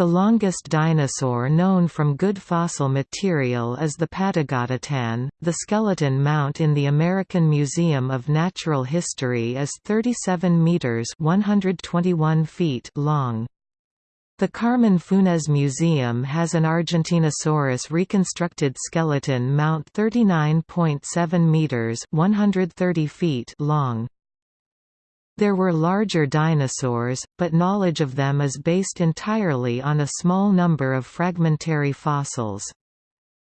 The longest dinosaur known from good fossil material is the Patagotitan. The skeleton mount in the American Museum of Natural History is 37 meters (121 feet) long. The Carmen Funes Museum has an Argentinosaurus reconstructed skeleton mount 39.7 meters (130 feet) long. There were larger dinosaurs, but knowledge of them is based entirely on a small number of fragmentary fossils.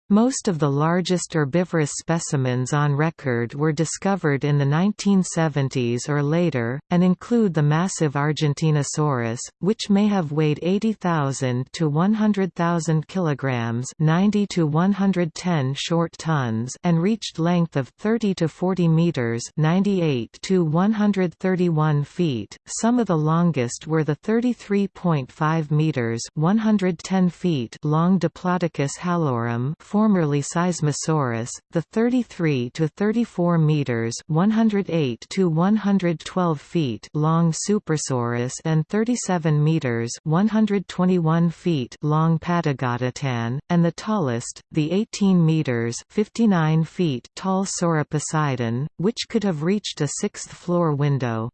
Most of the largest herbivorous specimens on record were discovered in the 1970s or later, and include the massive Argentinosaurus, which may have weighed 80,000 to 100,000 kilograms, 90 to 110 short tons, and reached length of 30 to 40 meters, 98 to 131 feet. Some of the longest were the 33.5 meters, 110 feet long Diplodocus hallorum formerly Seismosaurus, the 33 to 34 meters (108 to 112 feet) long Supersaurus and 37 meters (121 feet) long Patagotitan, and the tallest, the 18 meters (59 feet) tall Sauroposeidon, which could have reached a sixth-floor window.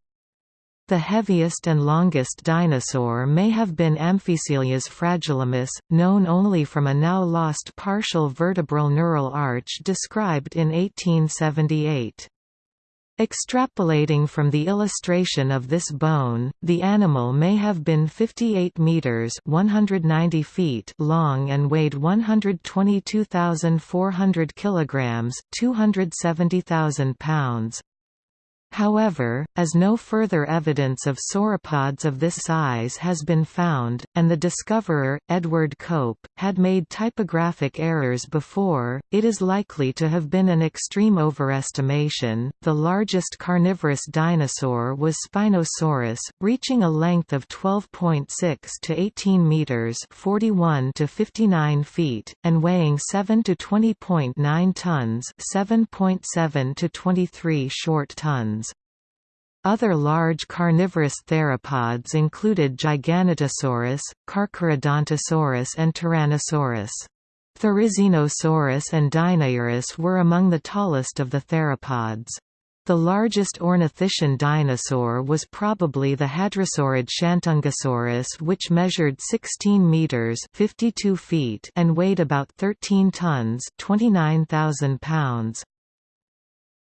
The heaviest and longest dinosaur may have been Amphicoelias fragillimus, known only from a now lost partial vertebral neural arch described in 1878. Extrapolating from the illustration of this bone, the animal may have been 58 meters (190 feet) long and weighed 122,400 kilograms (270,000 pounds). However, as no further evidence of sauropods of this size has been found, and the discoverer, Edward Cope, had made typographic errors before, it is likely to have been an extreme overestimation. The largest carnivorous dinosaur was Spinosaurus, reaching a length of 12.6 to 18 meters (41 to 59 feet) and weighing 7 to 20.9 tons (7.7 to 23 short tons). Other large carnivorous theropods included Giganotosaurus, Carcharodontosaurus and Tyrannosaurus. Therizinosaurus and Deinonychus were among the tallest of the theropods. The largest ornithischian dinosaur was probably the hadrosaurid Shantungosaurus which measured 16 meters 52 feet and weighed about 13 tons 29,000 pounds.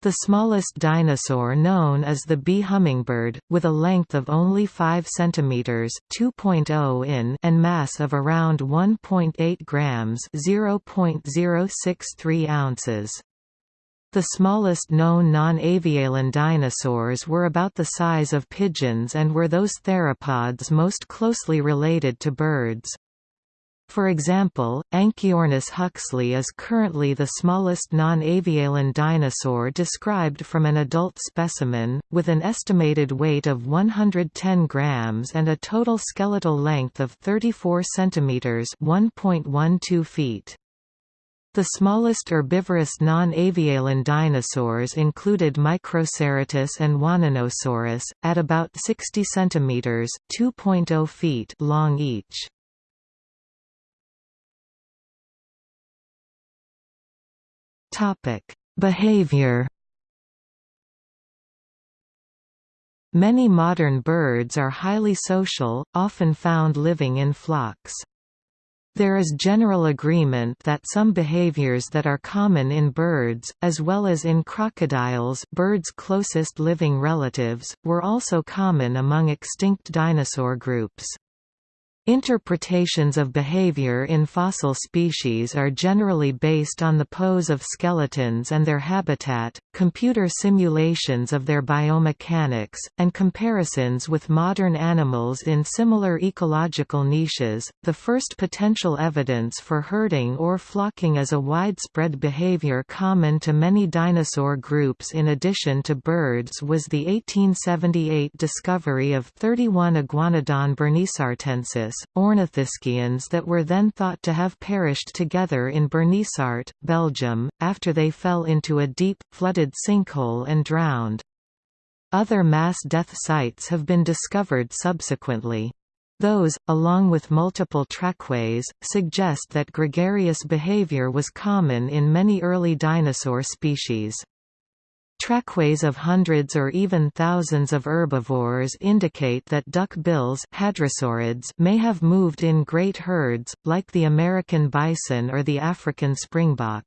The smallest dinosaur known is the bee hummingbird, with a length of only 5 cm 2.0 in and mass of around 1.8 grams 0.063 ounces. The smallest known non-avialan dinosaurs were about the size of pigeons and were those theropods most closely related to birds. For example, Anchiornis huxley is currently the smallest non-avialan dinosaur described from an adult specimen, with an estimated weight of 110 grams and a total skeletal length of 34 centimeters (1.12 feet). The smallest herbivorous non-avialan dinosaurs included Microceratus and Wannanosaurus, at about 60 centimeters (2.0 feet) long each. Topic: Behavior. Many modern birds are highly social, often found living in flocks. There is general agreement that some behaviors that are common in birds, as well as in crocodiles birds' closest living relatives, were also common among extinct dinosaur groups. Interpretations of behavior in fossil species are generally based on the pose of skeletons and their habitat, computer simulations of their biomechanics, and comparisons with modern animals in similar ecological niches. The first potential evidence for herding or flocking as a widespread behavior common to many dinosaur groups in addition to birds was the 1878 discovery of 31 Iguanodon ornithischians that were then thought to have perished together in Bernissart, Belgium, after they fell into a deep, flooded sinkhole and drowned. Other mass death sites have been discovered subsequently. Those, along with multiple trackways, suggest that gregarious behavior was common in many early dinosaur species. Trackways of hundreds or even thousands of herbivores indicate that duck-bills may have moved in great herds, like the American bison or the African springbok.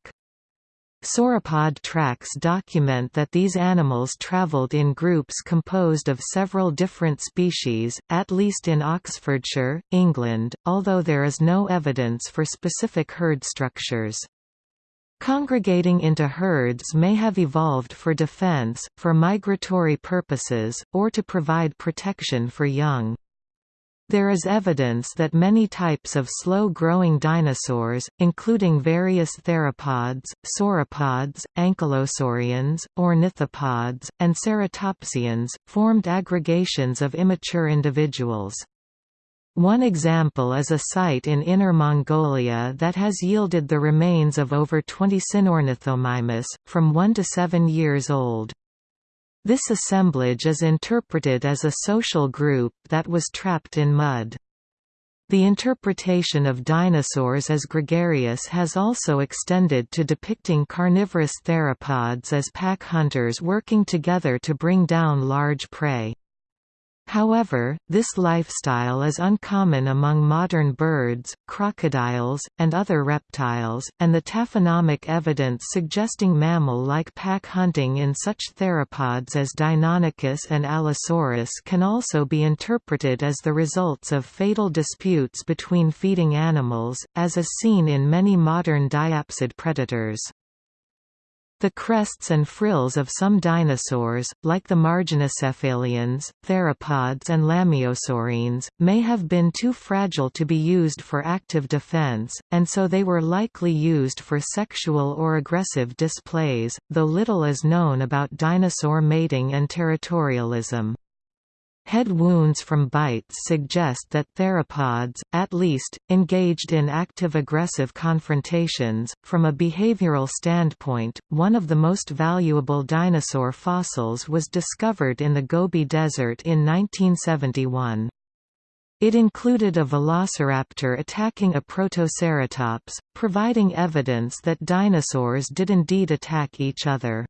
Sauropod tracks document that these animals travelled in groups composed of several different species, at least in Oxfordshire, England, although there is no evidence for specific herd structures. Congregating into herds may have evolved for defense, for migratory purposes, or to provide protection for young. There is evidence that many types of slow-growing dinosaurs, including various theropods, sauropods, ankylosaurians, ornithopods, and ceratopsians, formed aggregations of immature individuals. One example is a site in Inner Mongolia that has yielded the remains of over 20 Sinornithomimus, from 1 to 7 years old. This assemblage is interpreted as a social group that was trapped in mud. The interpretation of dinosaurs as gregarious has also extended to depicting carnivorous theropods as pack hunters working together to bring down large prey. However, this lifestyle is uncommon among modern birds, crocodiles, and other reptiles, and the taphonomic evidence suggesting mammal-like pack hunting in such theropods as Deinonychus and Allosaurus can also be interpreted as the results of fatal disputes between feeding animals, as is seen in many modern diapsid predators. The crests and frills of some dinosaurs, like the marginocephalians, theropods and lambeosaurines, may have been too fragile to be used for active defense, and so they were likely used for sexual or aggressive displays, though little is known about dinosaur mating and territorialism. Head wounds from bites suggest that theropods, at least, engaged in active aggressive confrontations. From a behavioral standpoint, one of the most valuable dinosaur fossils was discovered in the Gobi Desert in 1971. It included a velociraptor attacking a protoceratops, providing evidence that dinosaurs did indeed attack each other.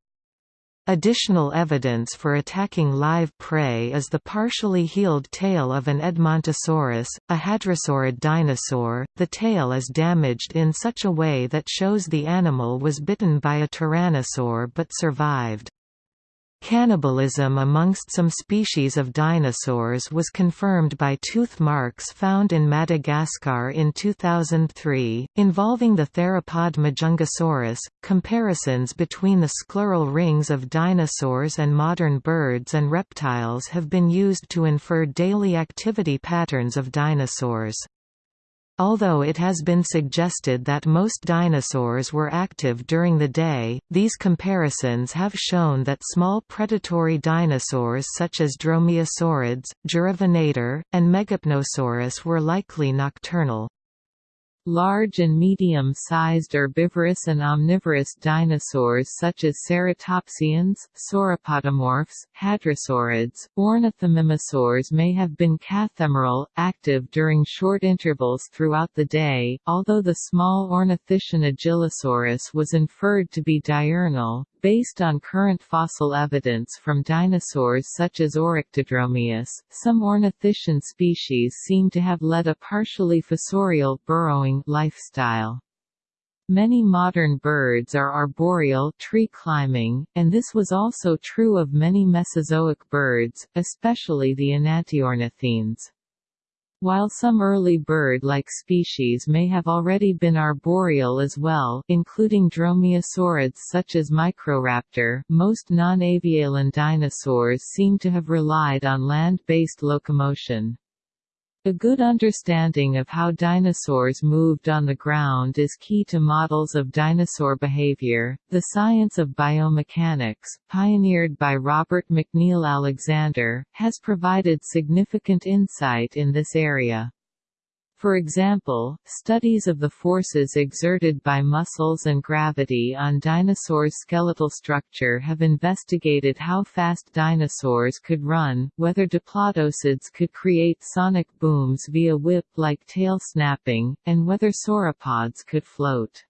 Additional evidence for attacking live prey is the partially healed tail of an Edmontosaurus, a hadrosaurid dinosaur. The tail is damaged in such a way that shows the animal was bitten by a tyrannosaur but survived. Cannibalism amongst some species of dinosaurs was confirmed by tooth marks found in Madagascar in 2003, involving the theropod Majungasaurus. Comparisons between the scleral rings of dinosaurs and modern birds and reptiles have been used to infer daily activity patterns of dinosaurs. Although it has been suggested that most dinosaurs were active during the day, these comparisons have shown that small predatory dinosaurs such as dromaeosaurids, Juravenator, and Megapnosaurus were likely nocturnal. Large and medium-sized herbivorous and omnivorous dinosaurs such as ceratopsians, sauropodomorphs, hadrosaurids, ornithomimosaurs may have been cathemeral, active during short intervals throughout the day, although the small ornithischian Agilisaurus was inferred to be diurnal, Based on current fossil evidence from dinosaurs such as Oryctodromeus, some ornithischian species seem to have led a partially fossorial burrowing lifestyle. Many modern birds are arboreal tree climbing, and this was also true of many Mesozoic birds, especially the enantiornithines. While some early bird-like species may have already been arboreal as well including dromaeosaurids such as Microraptor, most non-avialan dinosaurs seem to have relied on land-based locomotion. A good understanding of how dinosaurs moved on the ground is key to models of dinosaur behavior. The science of biomechanics, pioneered by Robert McNeill Alexander, has provided significant insight in this area. For example, studies of the forces exerted by muscles and gravity on dinosaurs' skeletal structure have investigated how fast dinosaurs could run, whether diplodocids could create sonic booms via whip-like tail snapping, and whether sauropods could float.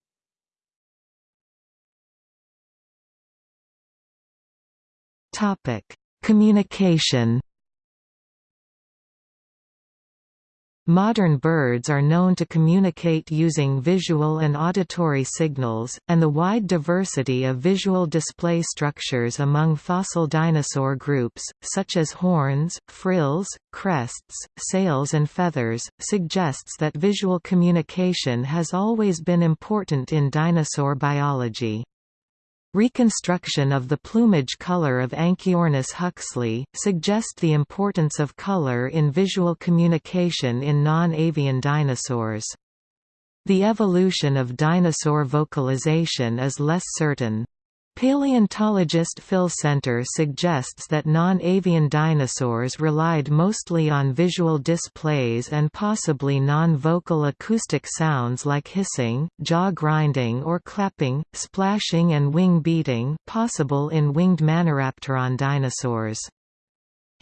Communication Modern birds are known to communicate using visual and auditory signals, and the wide diversity of visual display structures among fossil dinosaur groups, such as horns, frills, crests, sails and feathers, suggests that visual communication has always been important in dinosaur biology. Reconstruction of the plumage color of Anchiornis huxley, suggest the importance of color in visual communication in non-avian dinosaurs. The evolution of dinosaur vocalization is less certain. Paleontologist Phil Senter suggests that non-avian dinosaurs relied mostly on visual displays and possibly non-vocal acoustic sounds like hissing, jaw grinding or clapping, splashing and wing beating possible in winged Maniraptoran dinosaurs.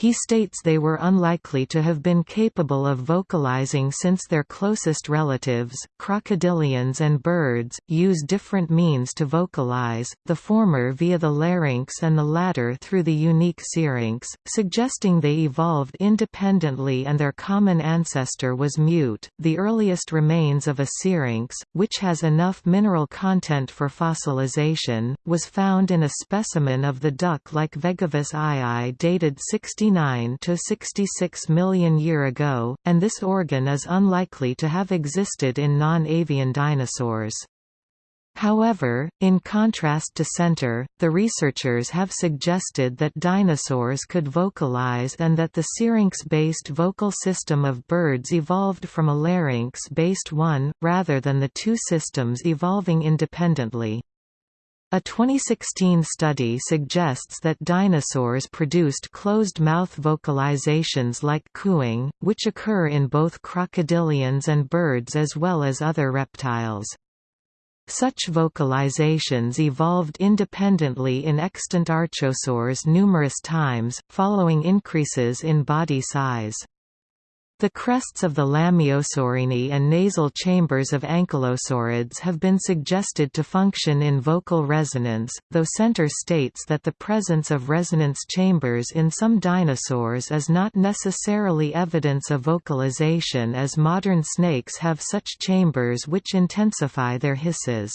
He states they were unlikely to have been capable of vocalizing since their closest relatives, crocodilians and birds, use different means to vocalize, the former via the larynx and the latter through the unique syrinx, suggesting they evolved independently and their common ancestor was mute. The earliest remains of a syrinx, which has enough mineral content for fossilization, was found in a specimen of the duck-like Vegavis iaai dated 60 69 to 66 million year ago, and this organ is unlikely to have existed in non-avian dinosaurs. However, in contrast to Senter, the researchers have suggested that dinosaurs could vocalize and that the syrinx-based vocal system of birds evolved from a larynx-based one, rather than the two systems evolving independently. A 2016 study suggests that dinosaurs produced closed-mouth vocalizations like cooing, which occur in both crocodilians and birds as well as other reptiles. Such vocalizations evolved independently in extant archosaurs numerous times, following increases in body size. The crests of the Lambeosaurini and nasal chambers of ankylosaurids have been suggested to function in vocal resonance, though Senter states that the presence of resonance chambers in some dinosaurs is not necessarily evidence of vocalization as modern snakes have such chambers which intensify their hisses.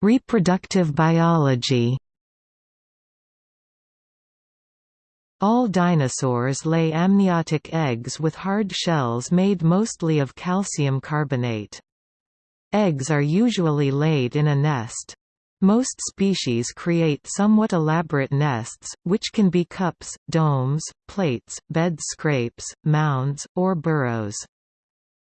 Reproductive biology All dinosaurs lay amniotic eggs with hard shells made mostly of calcium carbonate. Eggs are usually laid in a nest. Most species create somewhat elaborate nests, which can be cups, domes, plates, bed scrapes, mounds, or burrows.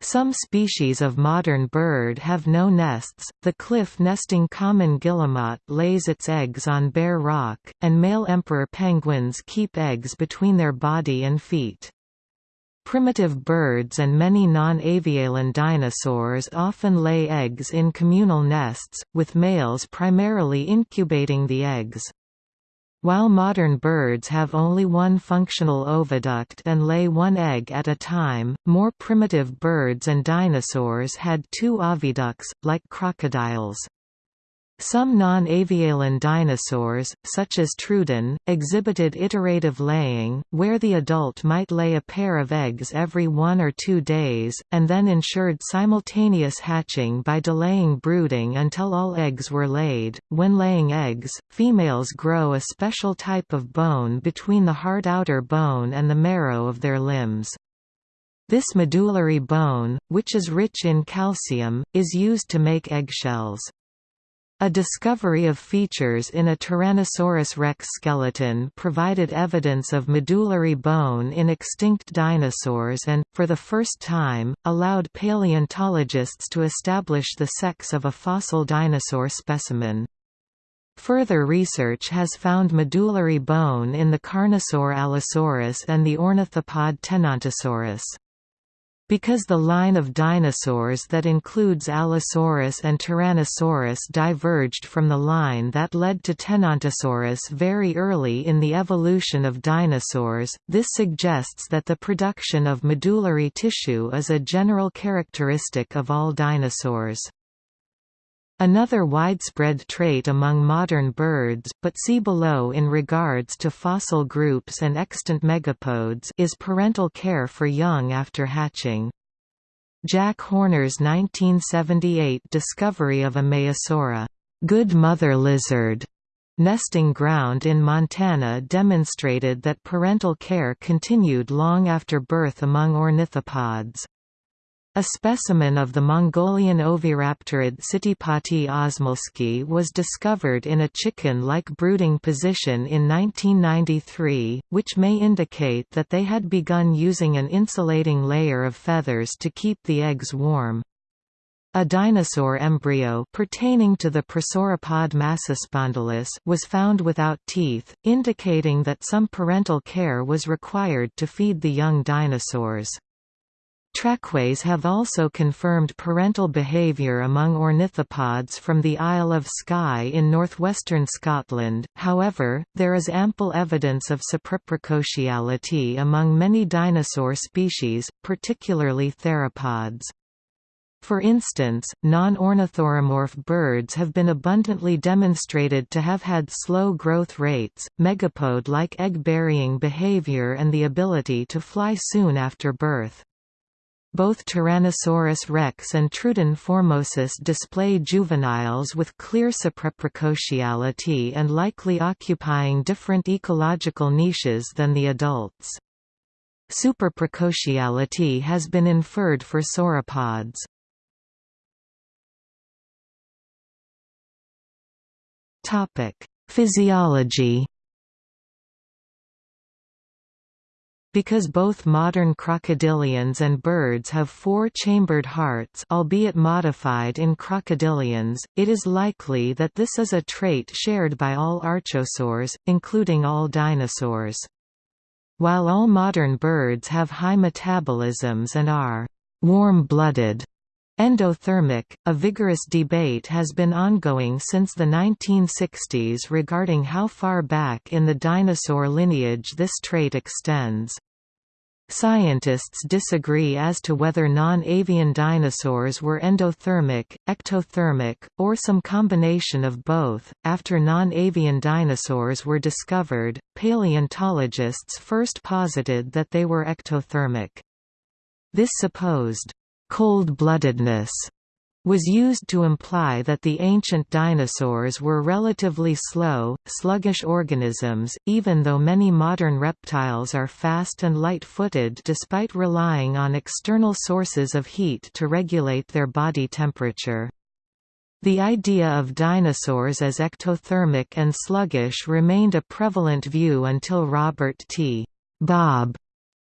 Some species of modern bird have no nests. The cliff-nesting common guillemot lays its eggs on bare rock, and male emperor penguins keep eggs between their body and feet. Primitive birds and many non-avialan dinosaurs often lay eggs in communal nests, with males primarily incubating the eggs. While modern birds have only one functional oviduct and lay one egg at a time, more primitive birds and dinosaurs had two oviducts, like crocodiles. Some non-avialan dinosaurs, such as Troodon, exhibited iterative laying, where the adult might lay a pair of eggs every one or two days, and then ensured simultaneous hatching by delaying brooding until all eggs were laid. When laying eggs, females grow a special type of bone between the hard outer bone and the marrow of their limbs. This medullary bone, which is rich in calcium, is used to make eggshells. A discovery of features in a Tyrannosaurus rex skeleton provided evidence of medullary bone in extinct dinosaurs and, for the first time, allowed paleontologists to establish the sex of a fossil dinosaur specimen. Further research has found medullary bone in the Carnosaur Allosaurus and the ornithopod Tenontosaurus. Because the line of dinosaurs that includes Allosaurus and Tyrannosaurus diverged from the line that led to Tenontosaurus very early in the evolution of dinosaurs, this suggests that the production of medullary tissue is a general characteristic of all dinosaurs. Another widespread trait among modern birds but see below in regards to fossil groups and extant megapodes is parental care for young after hatching. Jack Horner's 1978 discovery of a Maiasaura good mother lizard nesting ground in Montana demonstrated that parental care continued long after birth among ornithopods. A specimen of the Mongolian oviraptorid Citipati osmolskae was discovered in a chicken-like brooding position in 1993, which may indicate that they had begun using an insulating layer of feathers to keep the eggs warm. A dinosaur embryo pertaining to the Prosauropod Massospondylus was found without teeth, indicating that some parental care was required to feed the young dinosaurs. Trackways have also confirmed parental behaviour among ornithopods from the Isle of Skye in northwestern Scotland, however, there is ample evidence of superprecociality among many dinosaur species, particularly theropods. For instance, non-ornithuromorph birds have been abundantly demonstrated to have had slow growth rates, megapode-like egg-burying behavior and the ability to fly soon after birth. Both Tyrannosaurus rex and Troodon formosus display juveniles with clear superprecociality and likely occupying different ecological niches than the adults. Superprecociality has been inferred for sauropods. Physiology Because both modern crocodilians and birds have four-chambered hearts albeit modified in crocodilians, it is likely that this is a trait shared by all archosaurs, including all dinosaurs. While all modern birds have high metabolisms and are warm-blooded, Endothermic, a vigorous debate has been ongoing since the 1960s regarding how far back in the dinosaur lineage this trait extends. Scientists disagree as to whether non-avian dinosaurs were endothermic, ectothermic, or some combination of both. After non-avian dinosaurs were discovered, paleontologists first posited that they were ectothermic. This supposed cold-bloodedness was used to imply that the ancient dinosaurs were relatively slow, sluggish organisms, even though many modern reptiles are fast and light-footed despite relying on external sources of heat to regulate their body temperature. The idea of dinosaurs as ectothermic and sluggish remained a prevalent view until Robert T. Bob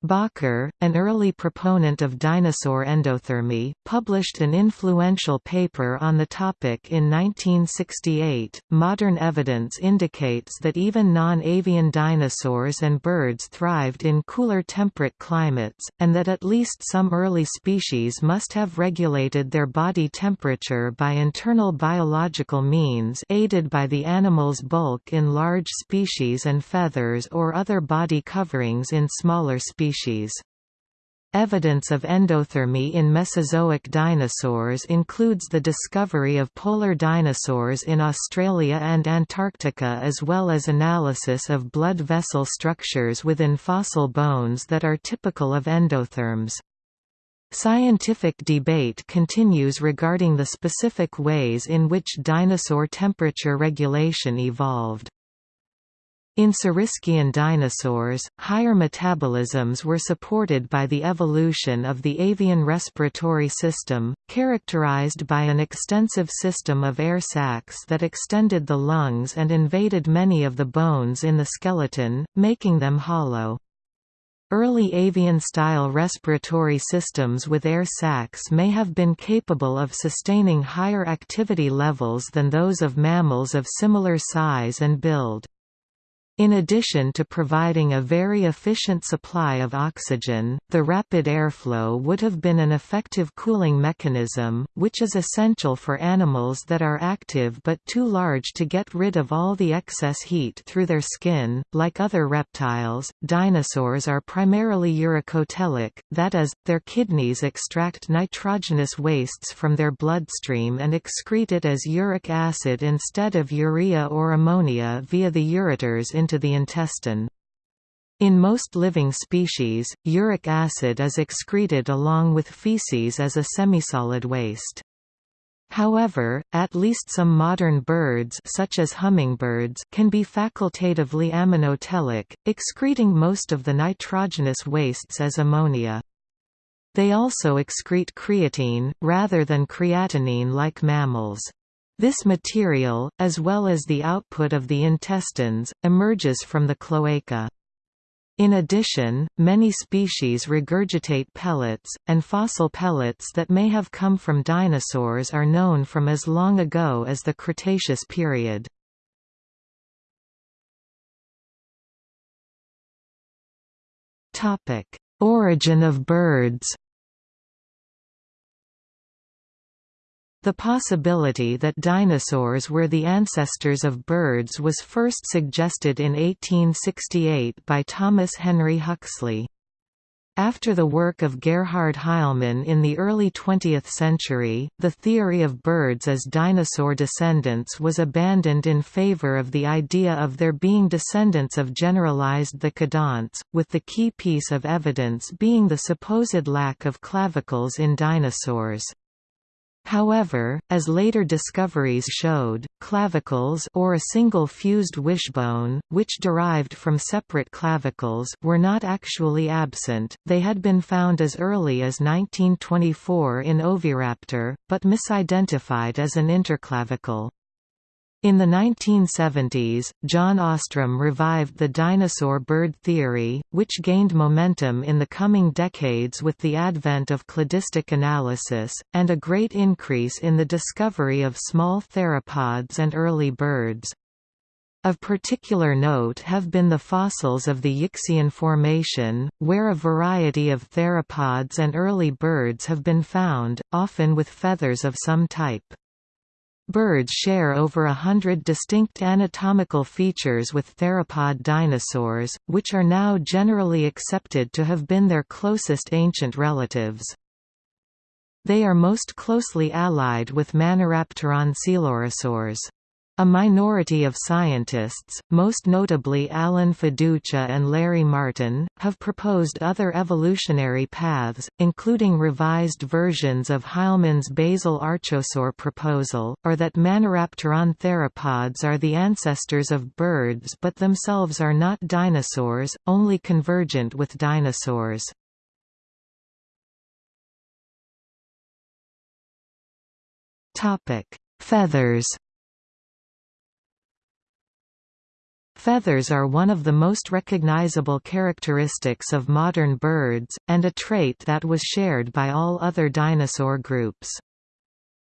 Bakker, an early proponent of dinosaur endothermy, published an influential paper on the topic in 1968. Modern evidence indicates that even non avian dinosaurs and birds thrived in cooler temperate climates, and that at least some early species must have regulated their body temperature by internal biological means, aided by the animal's bulk in large species and feathers or other body coverings in smaller species species. Evidence of endothermy in Mesozoic dinosaurs includes the discovery of polar dinosaurs in Australia and Antarctica as well as analysis of blood vessel structures within fossil bones that are typical of endotherms. Scientific debate continues regarding the specific ways in which dinosaur temperature regulation evolved. In Saurischian dinosaurs, higher metabolisms were supported by the evolution of the avian respiratory system, characterized by an extensive system of air sacs that extended the lungs and invaded many of the bones in the skeleton, making them hollow. Early avian-style respiratory systems with air sacs may have been capable of sustaining higher activity levels than those of mammals of similar size and build. In addition to providing a very efficient supply of oxygen, the rapid airflow would have been an effective cooling mechanism, which is essential for animals that are active but too large to get rid of all the excess heat through their skin. Like other reptiles, dinosaurs are primarily uricotelic, that is, their kidneys extract nitrogenous wastes from their bloodstream and excrete it as uric acid instead of urea or ammonia via the ureters into into the intestine. In most living species, uric acid is excreted along with feces as a semisolid waste. However, at least some modern birds such as hummingbirds can be facultatively ammonotelic, excreting most of the nitrogenous wastes as ammonia. They also excrete creatine, rather than creatinine like mammals. This material, as well as the output of the intestines, emerges from the cloaca. In addition, many species regurgitate pellets, and fossil pellets that may have come from dinosaurs are known from as long ago as the Cretaceous period. Origin of birds The possibility that dinosaurs were the ancestors of birds was first suggested in 1868 by Thomas Henry Huxley. After the work of Gerhard Heilmann in the early 20th century, the theory of birds as dinosaur descendants was abandoned in favor of the idea of their being descendants of generalized thecodonts, with the key piece of evidence being the supposed lack of clavicles in dinosaurs. However, as later discoveries showed, clavicles or a single fused wishbone, which derived from separate clavicles were not actually absent, they had been found as early as 1924 in Oviraptor, but misidentified as an interclavicle. In the 1970s, John Ostrom revived the dinosaur bird theory, which gained momentum in the coming decades with the advent of cladistic analysis, and a great increase in the discovery of small theropods and early birds. Of particular note have been the fossils of the Yixian Formation, where a variety of theropods and early birds have been found, often with feathers of some type. Birds share over a hundred distinct anatomical features with theropod dinosaurs, which are now generally accepted to have been their closest ancient relatives. They are most closely allied with Maniraptoran coelurosaurs. A minority of scientists, most notably Alan Feduccia and Larry Martin, have proposed other evolutionary paths, including revised versions of Heilmann's basal archosaur proposal, or that Maniraptoran theropods are the ancestors of birds but themselves are not dinosaurs, only convergent with dinosaurs. Feathers Feathers are one of the most recognizable characteristics of modern birds, and a trait that was shared by all other dinosaur groups.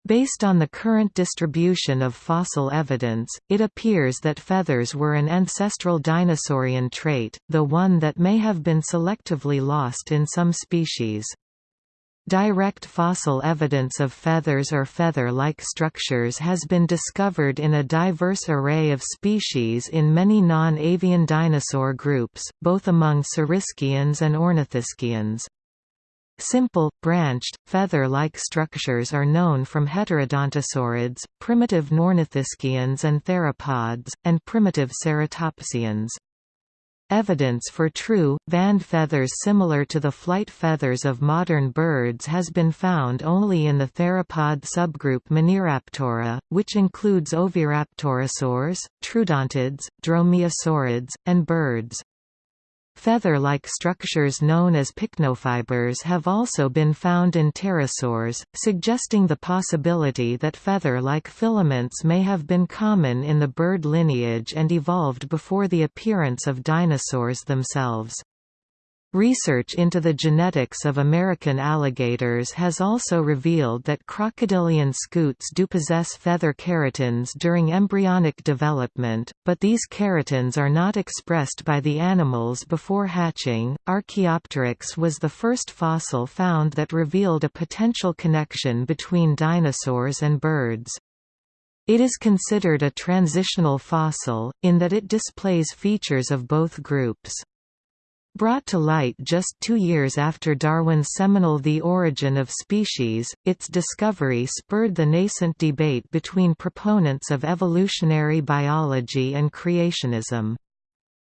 Based on the current distribution of fossil evidence, it appears that feathers were an ancestral dinosaurian trait, the one that may have been selectively lost in some species. Direct fossil evidence of feathers or feather-like structures has been discovered in a diverse array of species in many non-avian dinosaur groups, both among Saurischians and Ornithischians. Simple, branched, feather-like structures are known from heterodontosaurids, primitive Neornithischians and theropods, and primitive ceratopsians. Evidence for true, vanned feathers similar to the flight feathers of modern birds has been found only in the theropod subgroup Maniraptora, which includes oviraptorosaurs, troodontids, dromaeosaurids, and birds. Feather-like structures known as pycnofibers have also been found in pterosaurs, suggesting the possibility that feather-like filaments may have been common in the bird lineage and evolved before the appearance of dinosaurs themselves. Research into the genetics of American alligators has also revealed that crocodilian scutes do possess feather keratins during embryonic development, but these keratins are not expressed by the animals before hatching. Archaeopteryx was the first fossil found that revealed a potential connection between dinosaurs and birds. It is considered a transitional fossil, in that it displays features of both groups. Brought to light just two years after Darwin's seminal The Origin of Species, its discovery spurred the nascent debate between proponents of evolutionary biology and creationism.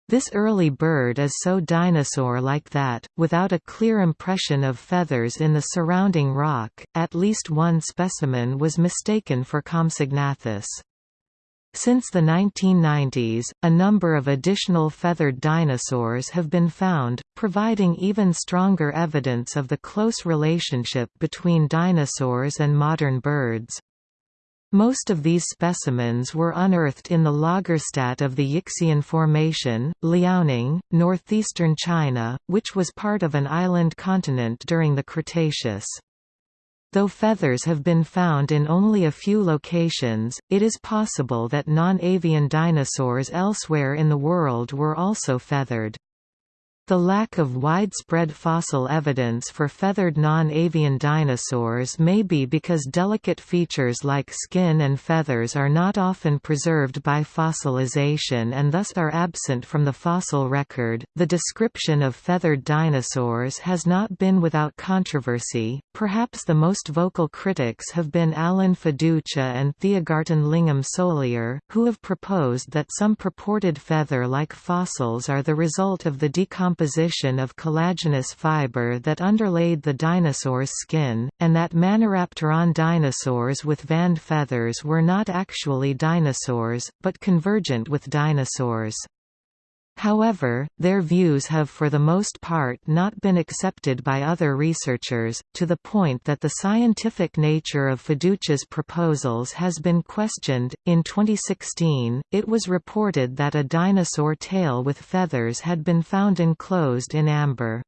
This early bird is so dinosaur-like that, without a clear impression of feathers in the surrounding rock, at least one specimen was mistaken for Compsognathus. Since the 1990s, a number of additional feathered dinosaurs have been found, providing even stronger evidence of the close relationship between dinosaurs and modern birds. Most of these specimens were unearthed in the Lagerstätte of the Yixian Formation, Liaoning, northeastern China, which was part of an island continent during the Cretaceous. Though feathers have been found in only a few locations, it is possible that non-avian dinosaurs elsewhere in the world were also feathered. The lack of widespread fossil evidence for feathered non-avian dinosaurs may be because delicate features like skin and feathers are not often preserved by fossilization and thus are absent from the fossil record. The description of feathered dinosaurs has not been without controversy. Perhaps the most vocal critics have been Alan Feduccia and Theagarten Lingham Soliar, who have proposed that some purported feather-like fossils are the result of the decomposition composition of collagenous fiber that underlaid the dinosaur's skin, and that Maniraptoran dinosaurs with vanned feathers were not actually dinosaurs, but convergent with dinosaurs. However, their views have for the most part not been accepted by other researchers, to the point that the scientific nature of Feduccia's proposals has been questioned. In 2016, it was reported that a dinosaur tail with feathers had been found enclosed in amber.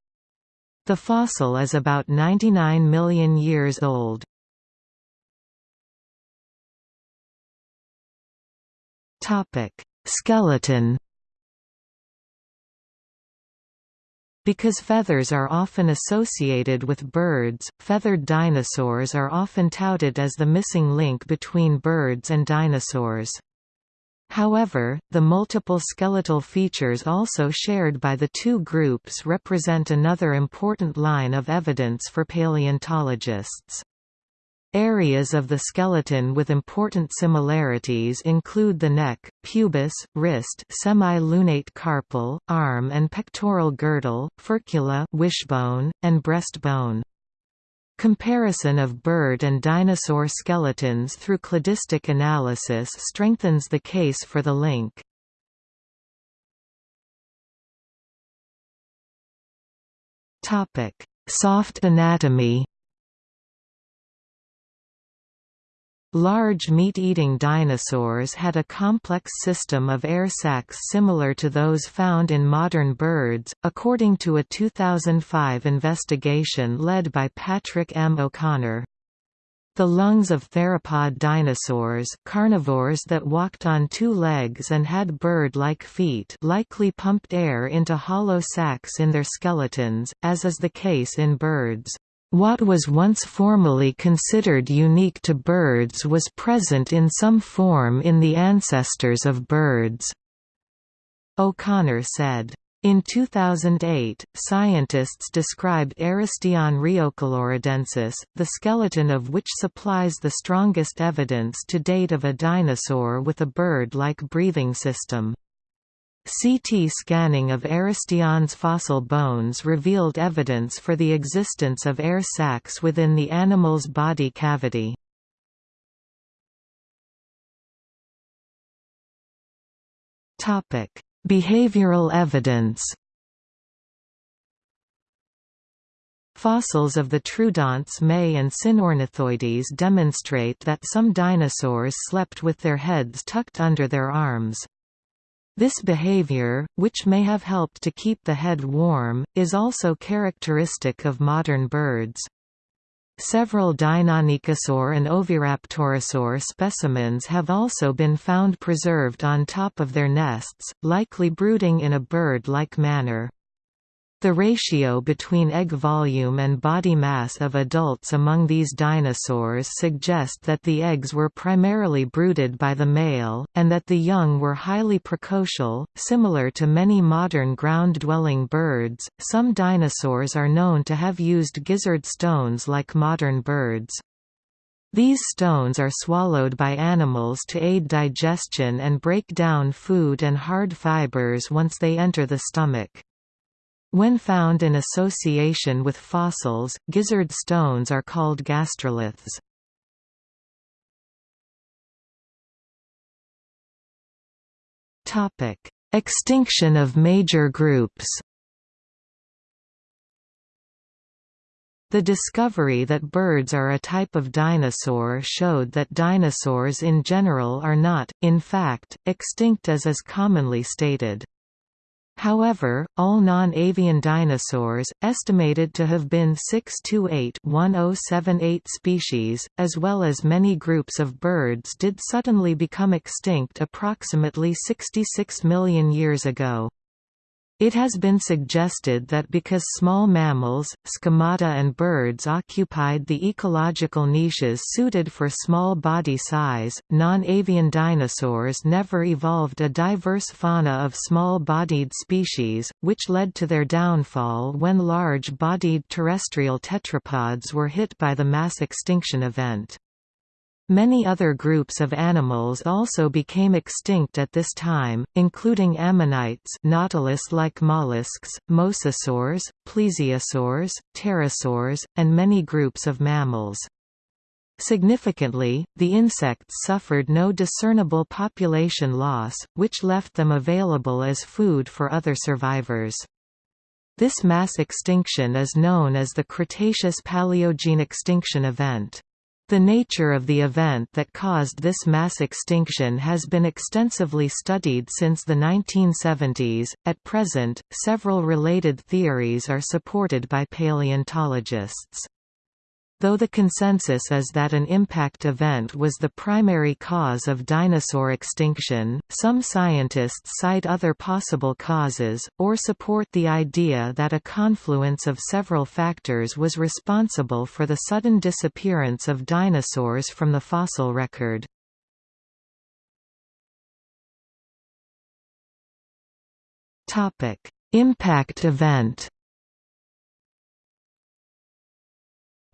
The fossil is about 99 million years old. Skeleton Because feathers are often associated with birds, feathered dinosaurs are often touted as the missing link between birds and dinosaurs. However, the multiple skeletal features also shared by the two groups represent another important line of evidence for paleontologists. Areas of the skeleton with important similarities include the neck, pubis, wrist semi-lunate carpal, arm and pectoral girdle, furcula wishbone, and breastbone. Comparison of bird and dinosaur skeletons through cladistic analysis strengthens the case for the link. Soft anatomy Large meat-eating dinosaurs had a complex system of air sacs similar to those found in modern birds, according to a 2005 investigation led by Patrick M. O'Connor. The lungs of theropod dinosaurs carnivores that walked on two legs and had bird-like feet likely pumped air into hollow sacs in their skeletons, as is the case in birds. What was once formally considered unique to birds was present in some form in the ancestors of birds. O'Connor said. In 2008, scientists described Aerosteon riocoloradensis, the skeleton of which supplies the strongest evidence to date of a dinosaur with a bird-like breathing system. CT scanning of Aerosteon's fossil bones revealed evidence for the existence of air sacs within the animal's body cavity. Behavioral evidence Fossils of the Troodonts Mei and Sinornithoides demonstrate that some dinosaurs slept with their heads tucked under their arms. This behavior, which may have helped to keep the head warm, is also characteristic of modern birds. Several Deinonychosaur and Oviraptorosaur specimens have also been found preserved on top of their nests, likely brooding in a bird-like manner. The ratio between egg volume and body mass of adults among these dinosaurs suggest that the eggs were primarily brooded by the male, and that the young were highly precocial. Similar to many modern ground dwelling birds, some dinosaurs are known to have used gizzard stones like modern birds. These stones are swallowed by animals to aid digestion and break down food and hard fibers once they enter the stomach. When found in association with fossils, gizzard stones are called gastroliths. Extinction of major groups The discovery that birds are a type of dinosaur showed that dinosaurs in general are not, in fact, extinct as is commonly stated. However, all non-avian dinosaurs, estimated to have been 6 to 8 1078 species, as well as many groups of birds did suddenly become extinct approximately 66 million years ago. It has been suggested that because small mammals, squamates and birds occupied the ecological niches suited for small body size, non-avian dinosaurs never evolved a diverse fauna of small-bodied species, which led to their downfall when large-bodied terrestrial tetrapods were hit by the mass extinction event. Many other groups of animals also became extinct at this time, including ammonites nautilus-like mollusks, mosasaurs, plesiosaurs, pterosaurs, and many groups of mammals. Significantly, the insects suffered no discernible population loss, which left them available as food for other survivors. This mass extinction is known as the Cretaceous-Paleogene extinction event. The nature of the event that caused this mass extinction has been extensively studied since the 1970s. At present, several related theories are supported by paleontologists. Though the consensus is that an impact event was the primary cause of dinosaur extinction, some scientists cite other possible causes, or support the idea that a confluence of several factors was responsible for the sudden disappearance of dinosaurs from the fossil record. Impact event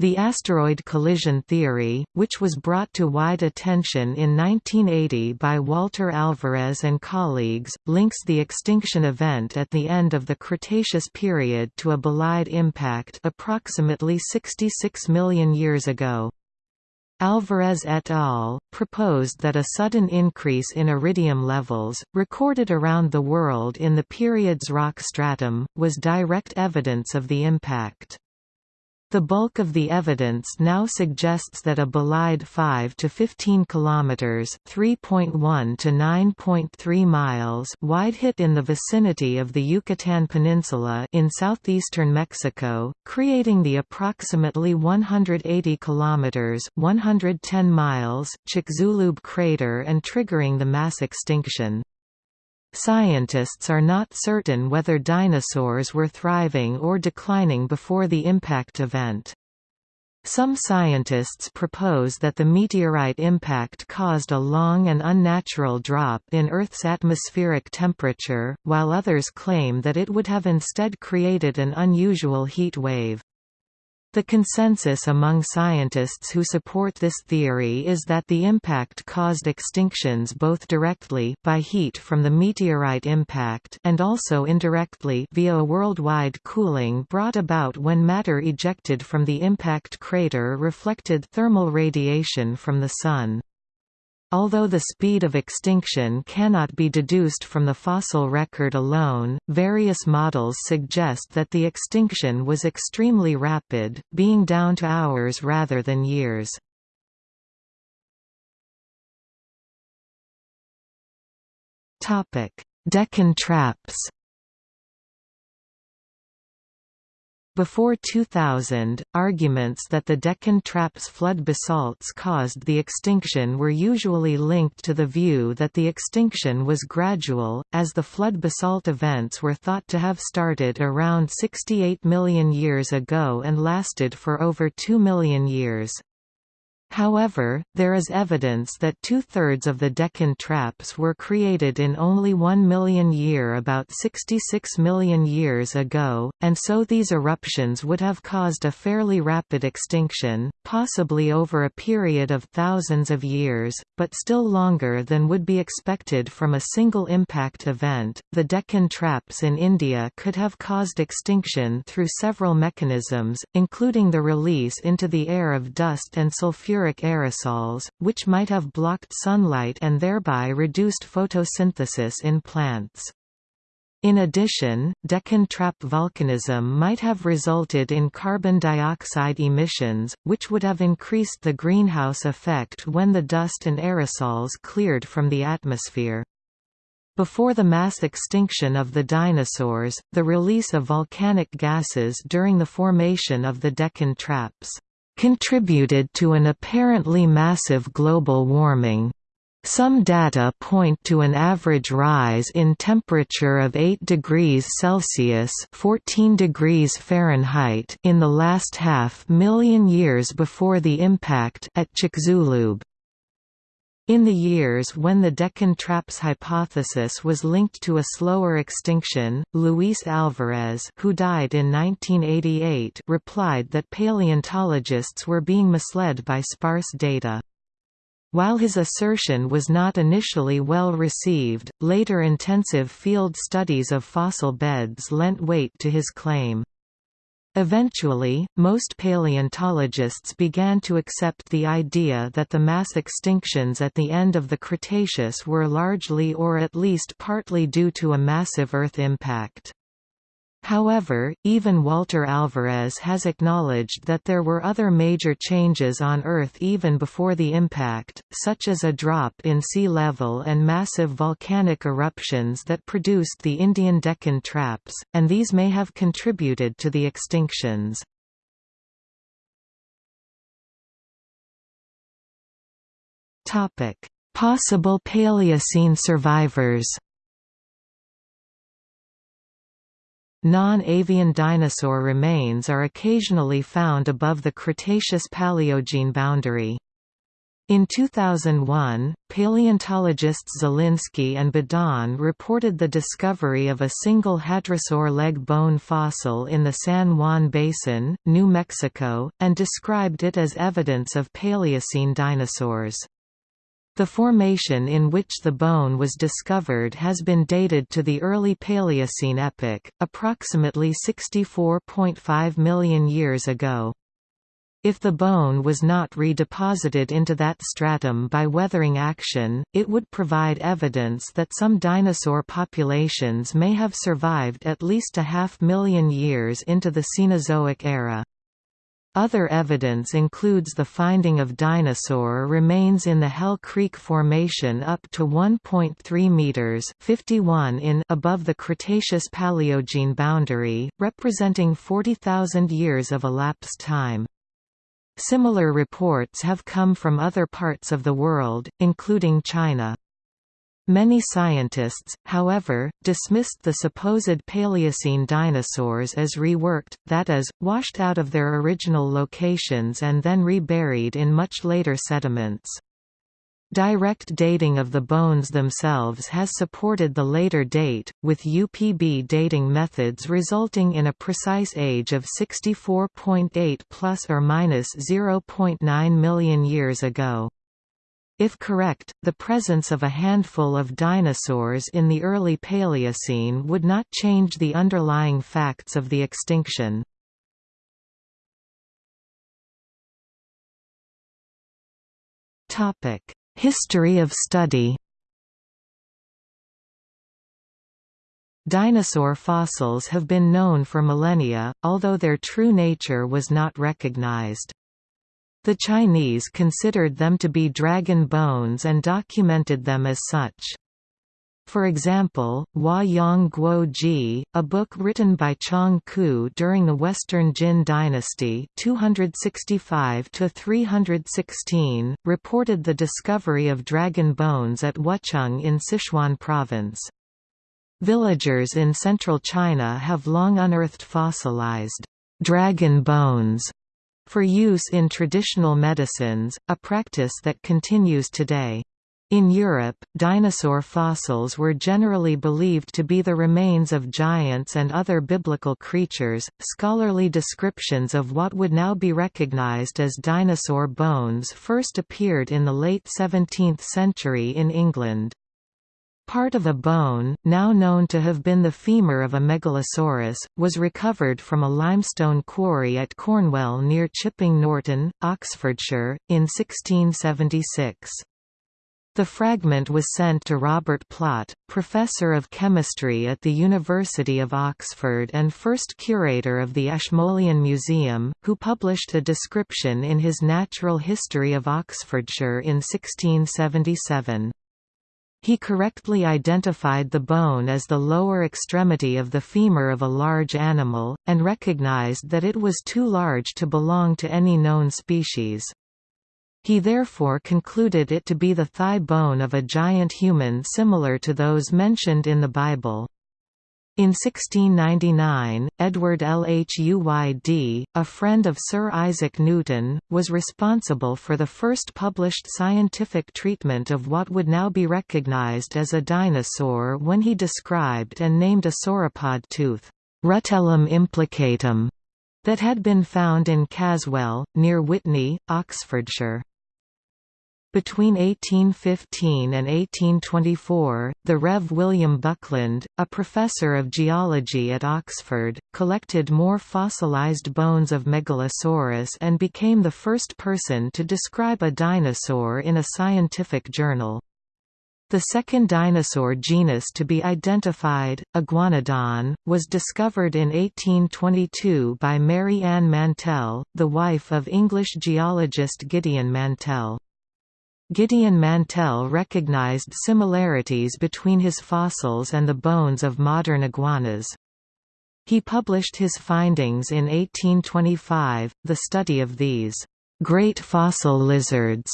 The asteroid collision theory, which was brought to wide attention in 1980 by Walter Alvarez and colleagues, links the extinction event at the end of the Cretaceous period to a bolide impact approximately 66 million years ago. Alvarez et al. proposed that a sudden increase in iridium levels, recorded around the world in the period's rock stratum, was direct evidence of the impact. The bulk of the evidence now suggests that a bolide 5 to 15 kilometers, 3.1 to 9.3 miles wide hit in the vicinity of the Yucatan Peninsula in southeastern Mexico, creating the approximately 180 kilometers, 110 miles Chicxulub crater and triggering the mass extinction. Scientists are not certain whether dinosaurs were thriving or declining before the impact event. Some scientists propose that the meteorite impact caused a long and unnatural drop in Earth's atmospheric temperature, while others claim that it would have instead created an unusual heat wave. The consensus among scientists who support this theory is that the impact caused extinctions both directly by heat from the meteorite impact and also indirectly via a worldwide cooling brought about when matter ejected from the impact crater reflected thermal radiation from the Sun. Although the speed of extinction cannot be deduced from the fossil record alone, various models suggest that the extinction was extremely rapid, being down to hours rather than years. Deccan traps Before 2000, arguments that the Deccan Traps flood basalts caused the extinction were usually linked to the view that the extinction was gradual, as the flood basalt events were thought to have started around 68 million years ago and lasted for over 2 million years. However, there is evidence that two-thirds of the Deccan traps were created in only 1 million year about 66 million years ago, and so these eruptions would have caused a fairly rapid extinction, possibly over a period of thousands of years, but still longer than would be expected from a single impact event. The Deccan traps in India could have caused extinction through several mechanisms, including the release into the air of dust and sulfuric sulfuric aerosols, which might have blocked sunlight and thereby reduced photosynthesis in plants. In addition, Deccan trap volcanism might have resulted in carbon dioxide emissions, which would have increased the greenhouse effect when the dust and aerosols cleared from the atmosphere. Before the mass extinction of the dinosaurs, the release of volcanic gases during the formation of the Deccan traps contributed to an apparently massive global warming. Some data point to an average rise in temperature of 8 degrees Celsius 14 degrees Fahrenheit in the last half million years before the impact at Chicxulub. In the years when the Deccan traps hypothesis was linked to a slower extinction, Luis Alvarez who died in 1988 replied that paleontologists were being misled by sparse data. While his assertion was not initially well received, later intensive field studies of fossil beds lent weight to his claim. Eventually, most paleontologists began to accept the idea that the mass extinctions at the end of the Cretaceous were largely or at least partly due to a massive Earth impact. However, even Walter Alvarez has acknowledged that there were other major changes on Earth even before the impact, such as a drop in sea level and massive volcanic eruptions that produced the Indian Deccan traps, and these may have contributed to the extinctions. Possible Paleocene survivors Non-avian dinosaur remains are occasionally found above the Cretaceous-Paleogene boundary. In 2001, paleontologists Zielinski and Budahn reported the discovery of a single hadrosaur leg bone fossil in the San Juan Basin, New Mexico, and described it as evidence of Paleocene dinosaurs. The formation in which the bone was discovered has been dated to the early Paleocene epoch, approximately 64.5 million years ago. If the bone was not redeposited into that stratum by weathering action, it would provide evidence that some dinosaur populations may have survived at least a half million years into the Cenozoic era. Other evidence includes the finding of dinosaur remains in the Hell Creek Formation up to 1.3 meters (51 in) above the Cretaceous-Paleogene boundary, representing 40,000 years of elapsed time. Similar reports have come from other parts of the world, including China. Many scientists, however, dismissed the supposed Paleocene dinosaurs as reworked, that is, washed out of their original locations and then reburied in much later sediments. Direct dating of the bones themselves has supported the later date, with UPB dating methods resulting in a precise age of 64.8 plus or minus 0.9 million years ago. If correct, the presence of a handful of dinosaurs in the early Paleocene would not change the underlying facts of the extinction. History of study Dinosaur fossils have been known for millennia, although their true nature was not recognized. The Chinese considered them to be dragon bones and documented them as such. For example, Hua Yang Guo Ji, a book written by Chang Qu during the Western Jin dynasty 265 reported the discovery of dragon bones at Wucheng in Sichuan province. Villagers in central China have long unearthed fossilized dragon bones for use in traditional medicines, a practice that continues today. In Europe, dinosaur fossils were generally believed to be the remains of giants and other biblical creatures. Scholarly descriptions of what would now be recognized as dinosaur bones first appeared in the late 17th century in England. Part of a bone, now known to have been the femur of a megalosaurus, was recovered from a limestone quarry at Cornwell near Chipping Norton, Oxfordshire, in 1676. The fragment was sent to Robert Plot, Professor of Chemistry at the University of Oxford and first curator of the Ashmolean Museum, who published a description in his Natural History of Oxfordshire in 1677. He correctly identified the bone as the lower extremity of the femur of a large animal, and recognized that it was too large to belong to any known species. He therefore concluded it to be the thigh bone of a giant human similar to those mentioned in the Bible. In 1699, Edward Lhuyd, a friend of Sir Isaac Newton, was responsible for the first published scientific treatment of what would now be recognized as a dinosaur when he described and named a sauropod tooth, Rutellum implicatum, that had been found in Caswell, near Witney, Oxfordshire. Between 1815 and 1824, the Rev. William Buckland, a professor of geology at Oxford, collected more fossilized bones of Megalosaurus and became the first person to describe a dinosaur in a scientific journal. The second dinosaur genus to be identified, Iguanodon, was discovered in 1822 by Mary Ann Mantell, the wife of English geologist Gideon Mantell. Gideon Mantell recognized similarities between his fossils and the bones of modern iguanas. He published his findings in 1825. The study of these great fossil lizards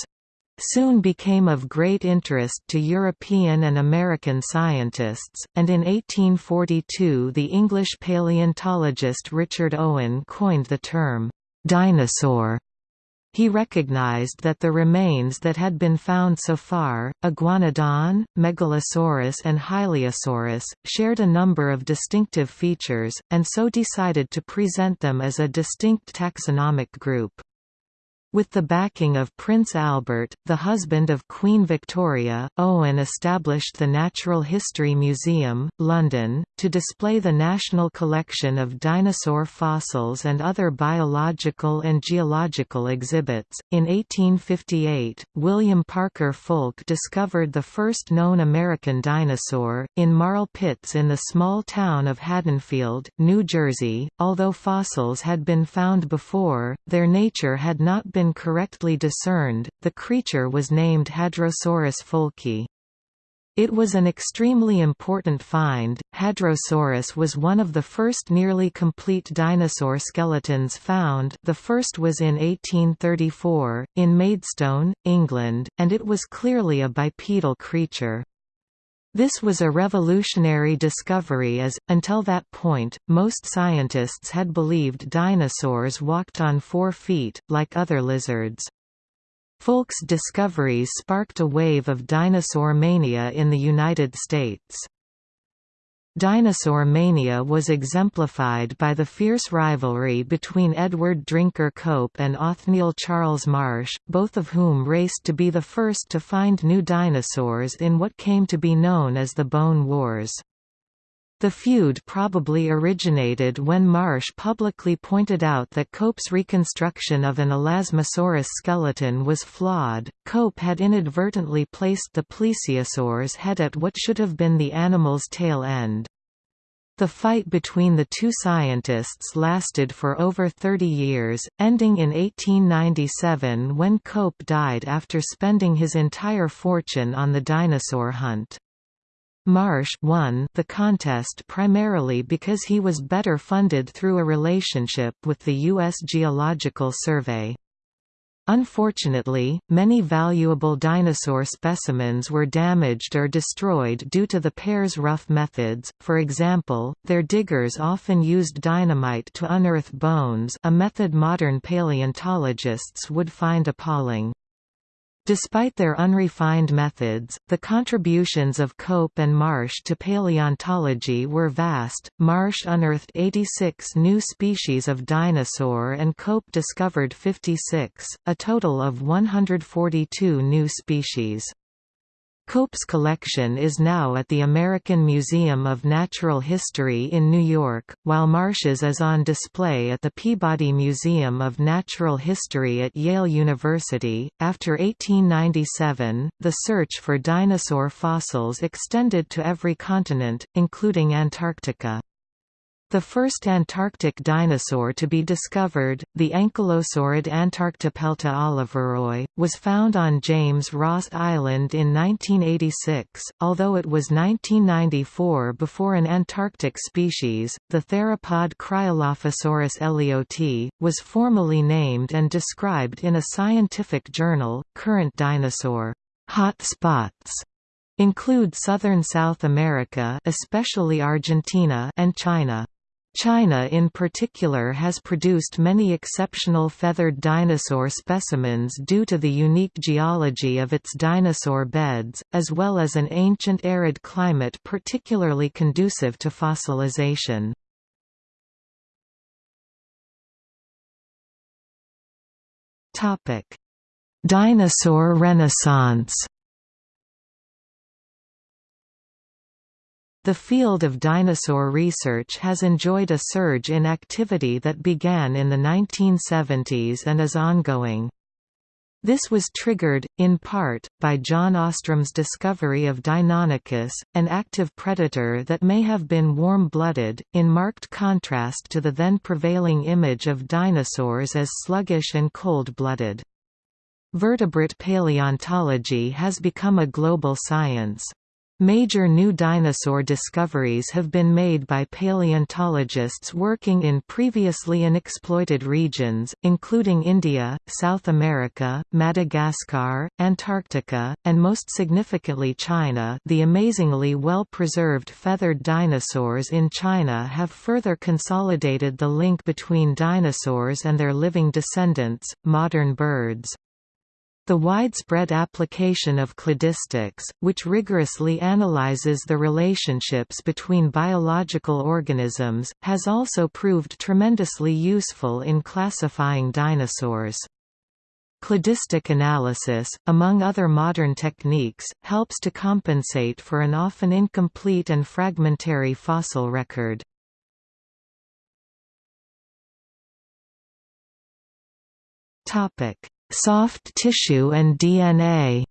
soon became of great interest to European and American scientists, and in 1842 the English paleontologist Richard Owen coined the term, dinosaur he recognized that the remains that had been found so far, Iguanodon, Megalosaurus and Hylaeosaurus, shared a number of distinctive features, and so decided to present them as a distinct taxonomic group. With the backing of Prince Albert, the husband of Queen Victoria, Owen established the Natural History Museum, London, to display the national collection of dinosaur fossils and other biological and geological exhibits. In 1858, William Parker Foulke discovered the first known American dinosaur, in marl pits in the small town of Haddonfield, New Jersey. Although fossils had been found before, their nature had not been correctly discerned, the creature was named Hadrosaurus foulkii. It was an extremely important find. Hadrosaurus was one of the first nearly complete dinosaur skeletons found. The first was in 1834 in Maidstone, England, and it was clearly a bipedal creature. This was a revolutionary discovery as, until that point, most scientists had believed dinosaurs walked on four feet, like other lizards. Foulke's discoveries sparked a wave of dinosaur mania in the United States. Dinosaur mania was exemplified by the fierce rivalry between Edward Drinker Cope and Othniel Charles Marsh, both of whom raced to be the first to find new dinosaurs in what came to be known as the Bone Wars. The feud probably originated when Marsh publicly pointed out that Cope's reconstruction of an Elasmosaurus skeleton was flawed. Cope had inadvertently placed the plesiosaur's head at what should have been the animal's tail end. The fight between the two scientists lasted for over 30 years, ending in 1897 when Cope died after spending his entire fortune on the dinosaur hunt. Marsh won the contest primarily because he was better funded through a relationship with the U.S. Geological Survey. Unfortunately, many valuable dinosaur specimens were damaged or destroyed due to the pair's rough methods, for example, their diggers often used dynamite to unearth bones a method modern paleontologists would find appalling. Despite their unrefined methods, the contributions of Cope and Marsh to paleontology were vast. Marsh unearthed 86 new species of dinosaur and Cope discovered 56, a total of 142 new species. Cope's collection is now at the American Museum of Natural History in New York, while Marsh's is on display at the Peabody Museum of Natural History at Yale University. After 1897, the search for dinosaur fossils extended to every continent, including Antarctica. The first Antarctic dinosaur to be discovered, the ankylosaurid Antarctopelta oliveroi, was found on James Ross Island in 1986, although it was 1994 before an Antarctic species, the theropod Cryolophosaurus ellioti, was formally named and described in a scientific journal. Current dinosaur hot spots include southern South America especially Argentina and China. China in particular has produced many exceptional feathered dinosaur specimens due to the unique geology of its dinosaur beds, as well as an ancient arid climate particularly conducive to fossilization. Dinosaur renaissance The field of dinosaur research has enjoyed a surge in activity that began in the 1970s and is ongoing. This was triggered, in part, by John Ostrom's discovery of Deinonychus, an active predator that may have been warm-blooded, in marked contrast to the then prevailing image of dinosaurs as sluggish and cold-blooded. Vertebrate paleontology has become a global science. Major new dinosaur discoveries have been made by paleontologists working in previously unexploited regions, including India, South America, Madagascar, Antarctica, and most significantly China. The amazingly well-preserved feathered dinosaurs in China have further consolidated the link between dinosaurs and their living descendants, modern birds. The widespread application of cladistics, which rigorously analyzes the relationships between biological organisms, has also proved tremendously useful in classifying dinosaurs. Cladistic analysis, among other modern techniques, helps to compensate for an often incomplete and fragmentary fossil record. Topic: Soft tissue and DNA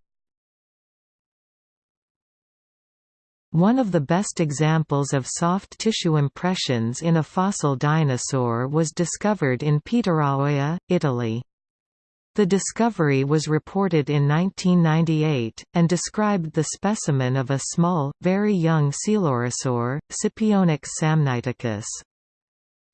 One of the best examples of soft tissue impressions in a fossil dinosaur was discovered in Pietraroia, Italy. The discovery was reported in 1998, and described the specimen of a small, very young coelurosaur, Scipionyx samniticus.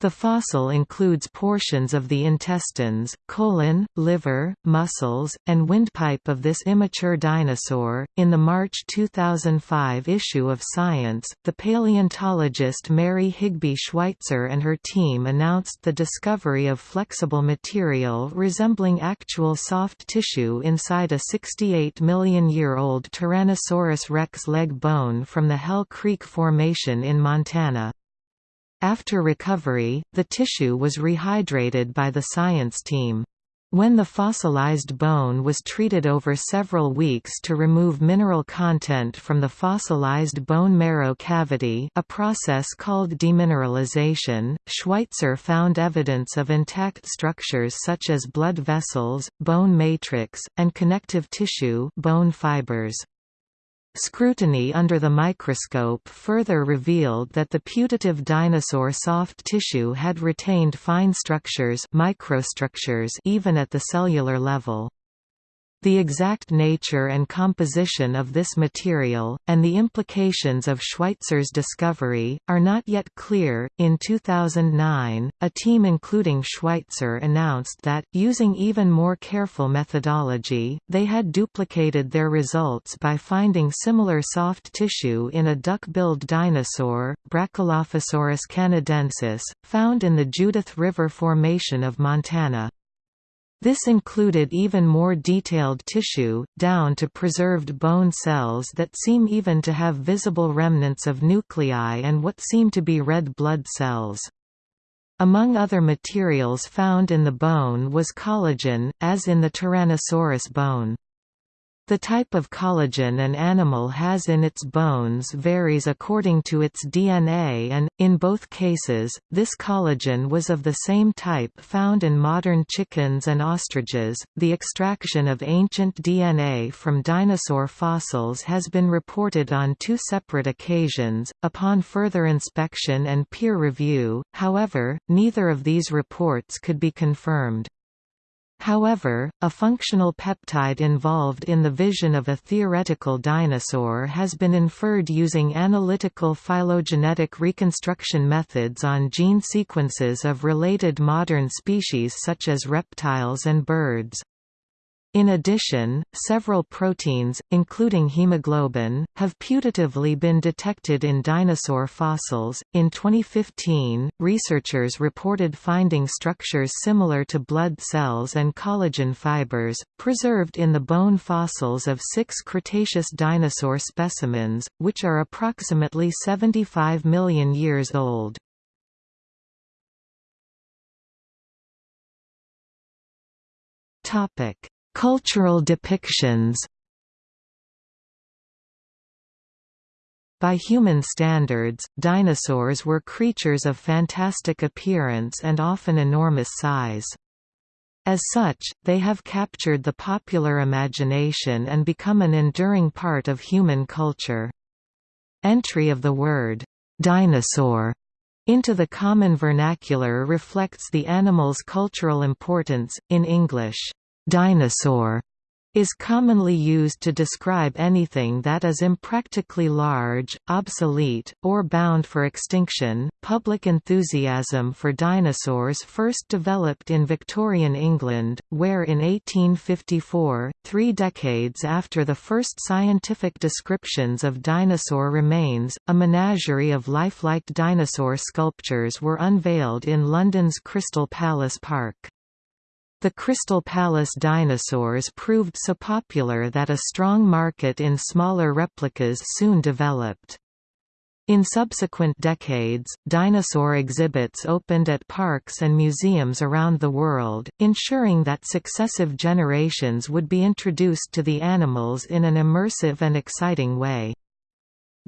The fossil includes portions of the intestines, colon, liver, muscles, and windpipe of this immature dinosaur. In the March 2005 issue of Science, the paleontologist Mary Higby Schweitzer and her team announced the discovery of flexible material resembling actual soft tissue inside a 68 million year old Tyrannosaurus rex leg bone from the Hell Creek Formation in Montana. After recovery, the tissue was rehydrated by the science team. When the fossilized bone was treated over several weeks to remove mineral content from the fossilized bone marrow cavity a process called demineralization, Schweitzer found evidence of intact structures such as blood vessels, bone matrix, and connective tissue bone fibers. Scrutiny under the microscope further revealed that the putative dinosaur soft tissue had retained fine structures microstructures even at the cellular level. The exact nature and composition of this material, and the implications of Schweitzer's discovery, are not yet clear. In 2009, a team including Schweitzer announced that, using even more careful methodology, they had duplicated their results by finding similar soft tissue in a duck-billed dinosaur, Brachylophosaurus canadensis, found in the Judith River Formation of Montana. This included even more detailed tissue, down to preserved bone cells that seem even to have visible remnants of nuclei and what seem to be red blood cells. Among other materials found in the bone was collagen, as in the Tyrannosaurus bone. The type of collagen an animal has in its bones varies according to its DNA and, in both cases, this collagen was of the same type found in modern chickens and ostriches. The extraction of ancient DNA from dinosaur fossils has been reported on two separate occasions. Upon further inspection and peer review, however, neither of these reports could be confirmed. However, a functional peptide involved in the vision of a theoretical dinosaur has been inferred using analytical phylogenetic reconstruction methods on gene sequences of related modern species such as reptiles and birds. In addition, several proteins, including hemoglobin, have putatively been detected in dinosaur fossils. In 2015, researchers reported finding structures similar to blood cells and collagen fibers, preserved in the bone fossils of six Cretaceous dinosaur specimens, which are approximately 75 million years old. Topic Cultural depictions By human standards, dinosaurs were creatures of fantastic appearance and often enormous size. As such, they have captured the popular imagination and become an enduring part of human culture. Entry of the word, "'dinosaur' into the common vernacular reflects the animal's cultural importance, in English. Dinosaur is commonly used to describe anything that is impractically large, obsolete, or bound for extinction. Public enthusiasm for dinosaurs first developed in Victorian England, where in 1854, three decades after the first scientific descriptions of dinosaur remains, a menagerie of lifelike dinosaur sculptures were unveiled in London's Crystal Palace Park. The Crystal Palace dinosaurs proved so popular that a strong market in smaller replicas soon developed. In subsequent decades, dinosaur exhibits opened at parks and museums around the world, ensuring that successive generations would be introduced to the animals in an immersive and exciting way.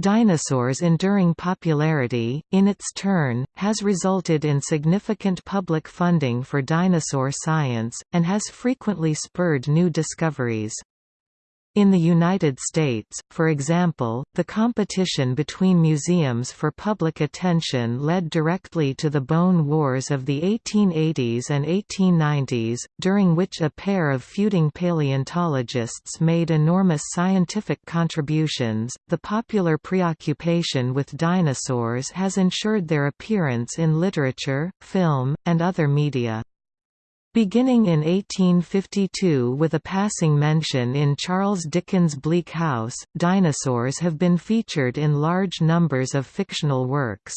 Dinosaurs' enduring popularity, in its turn, has resulted in significant public funding for dinosaur science, and has frequently spurred new discoveries. In the United States, for example, the competition between museums for public attention led directly to the bone wars of the 1880s and 1890s, during which a pair of feuding paleontologists made enormous scientific contributions. The popular preoccupation with dinosaurs has ensured their appearance in literature, film, and other media. Beginning in 1852 with a passing mention in Charles Dickens' Bleak House, dinosaurs have been featured in large numbers of fictional works.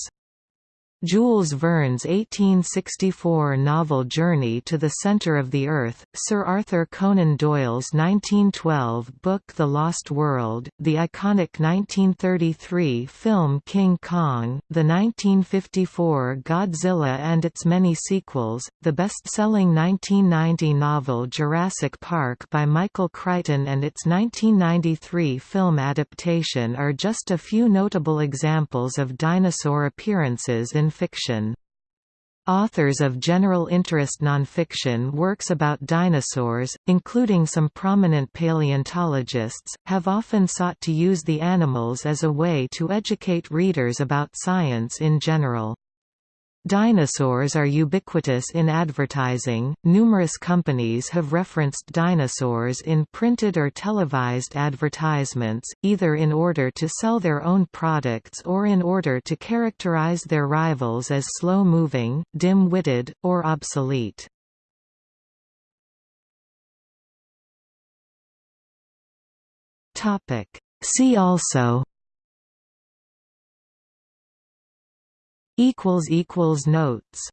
Jules Verne's 1864 novel Journey to the Centre of the Earth, Sir Arthur Conan Doyle's 1912 book The Lost World, the iconic 1933 film King Kong, the 1954 Godzilla and its many sequels, the best-selling 1990 novel Jurassic Park by Michael Crichton and its 1993 film adaptation are just a few notable examples of dinosaur appearances in fiction. Authors of general interest nonfiction works about dinosaurs, including some prominent paleontologists, have often sought to use the animals as a way to educate readers about science in general. Dinosaurs are ubiquitous in advertising. Numerous companies have referenced dinosaurs in printed or televised advertisements, either in order to sell their own products or in order to characterize their rivals as slow-moving, dim-witted, or obsolete. See also equals equals notes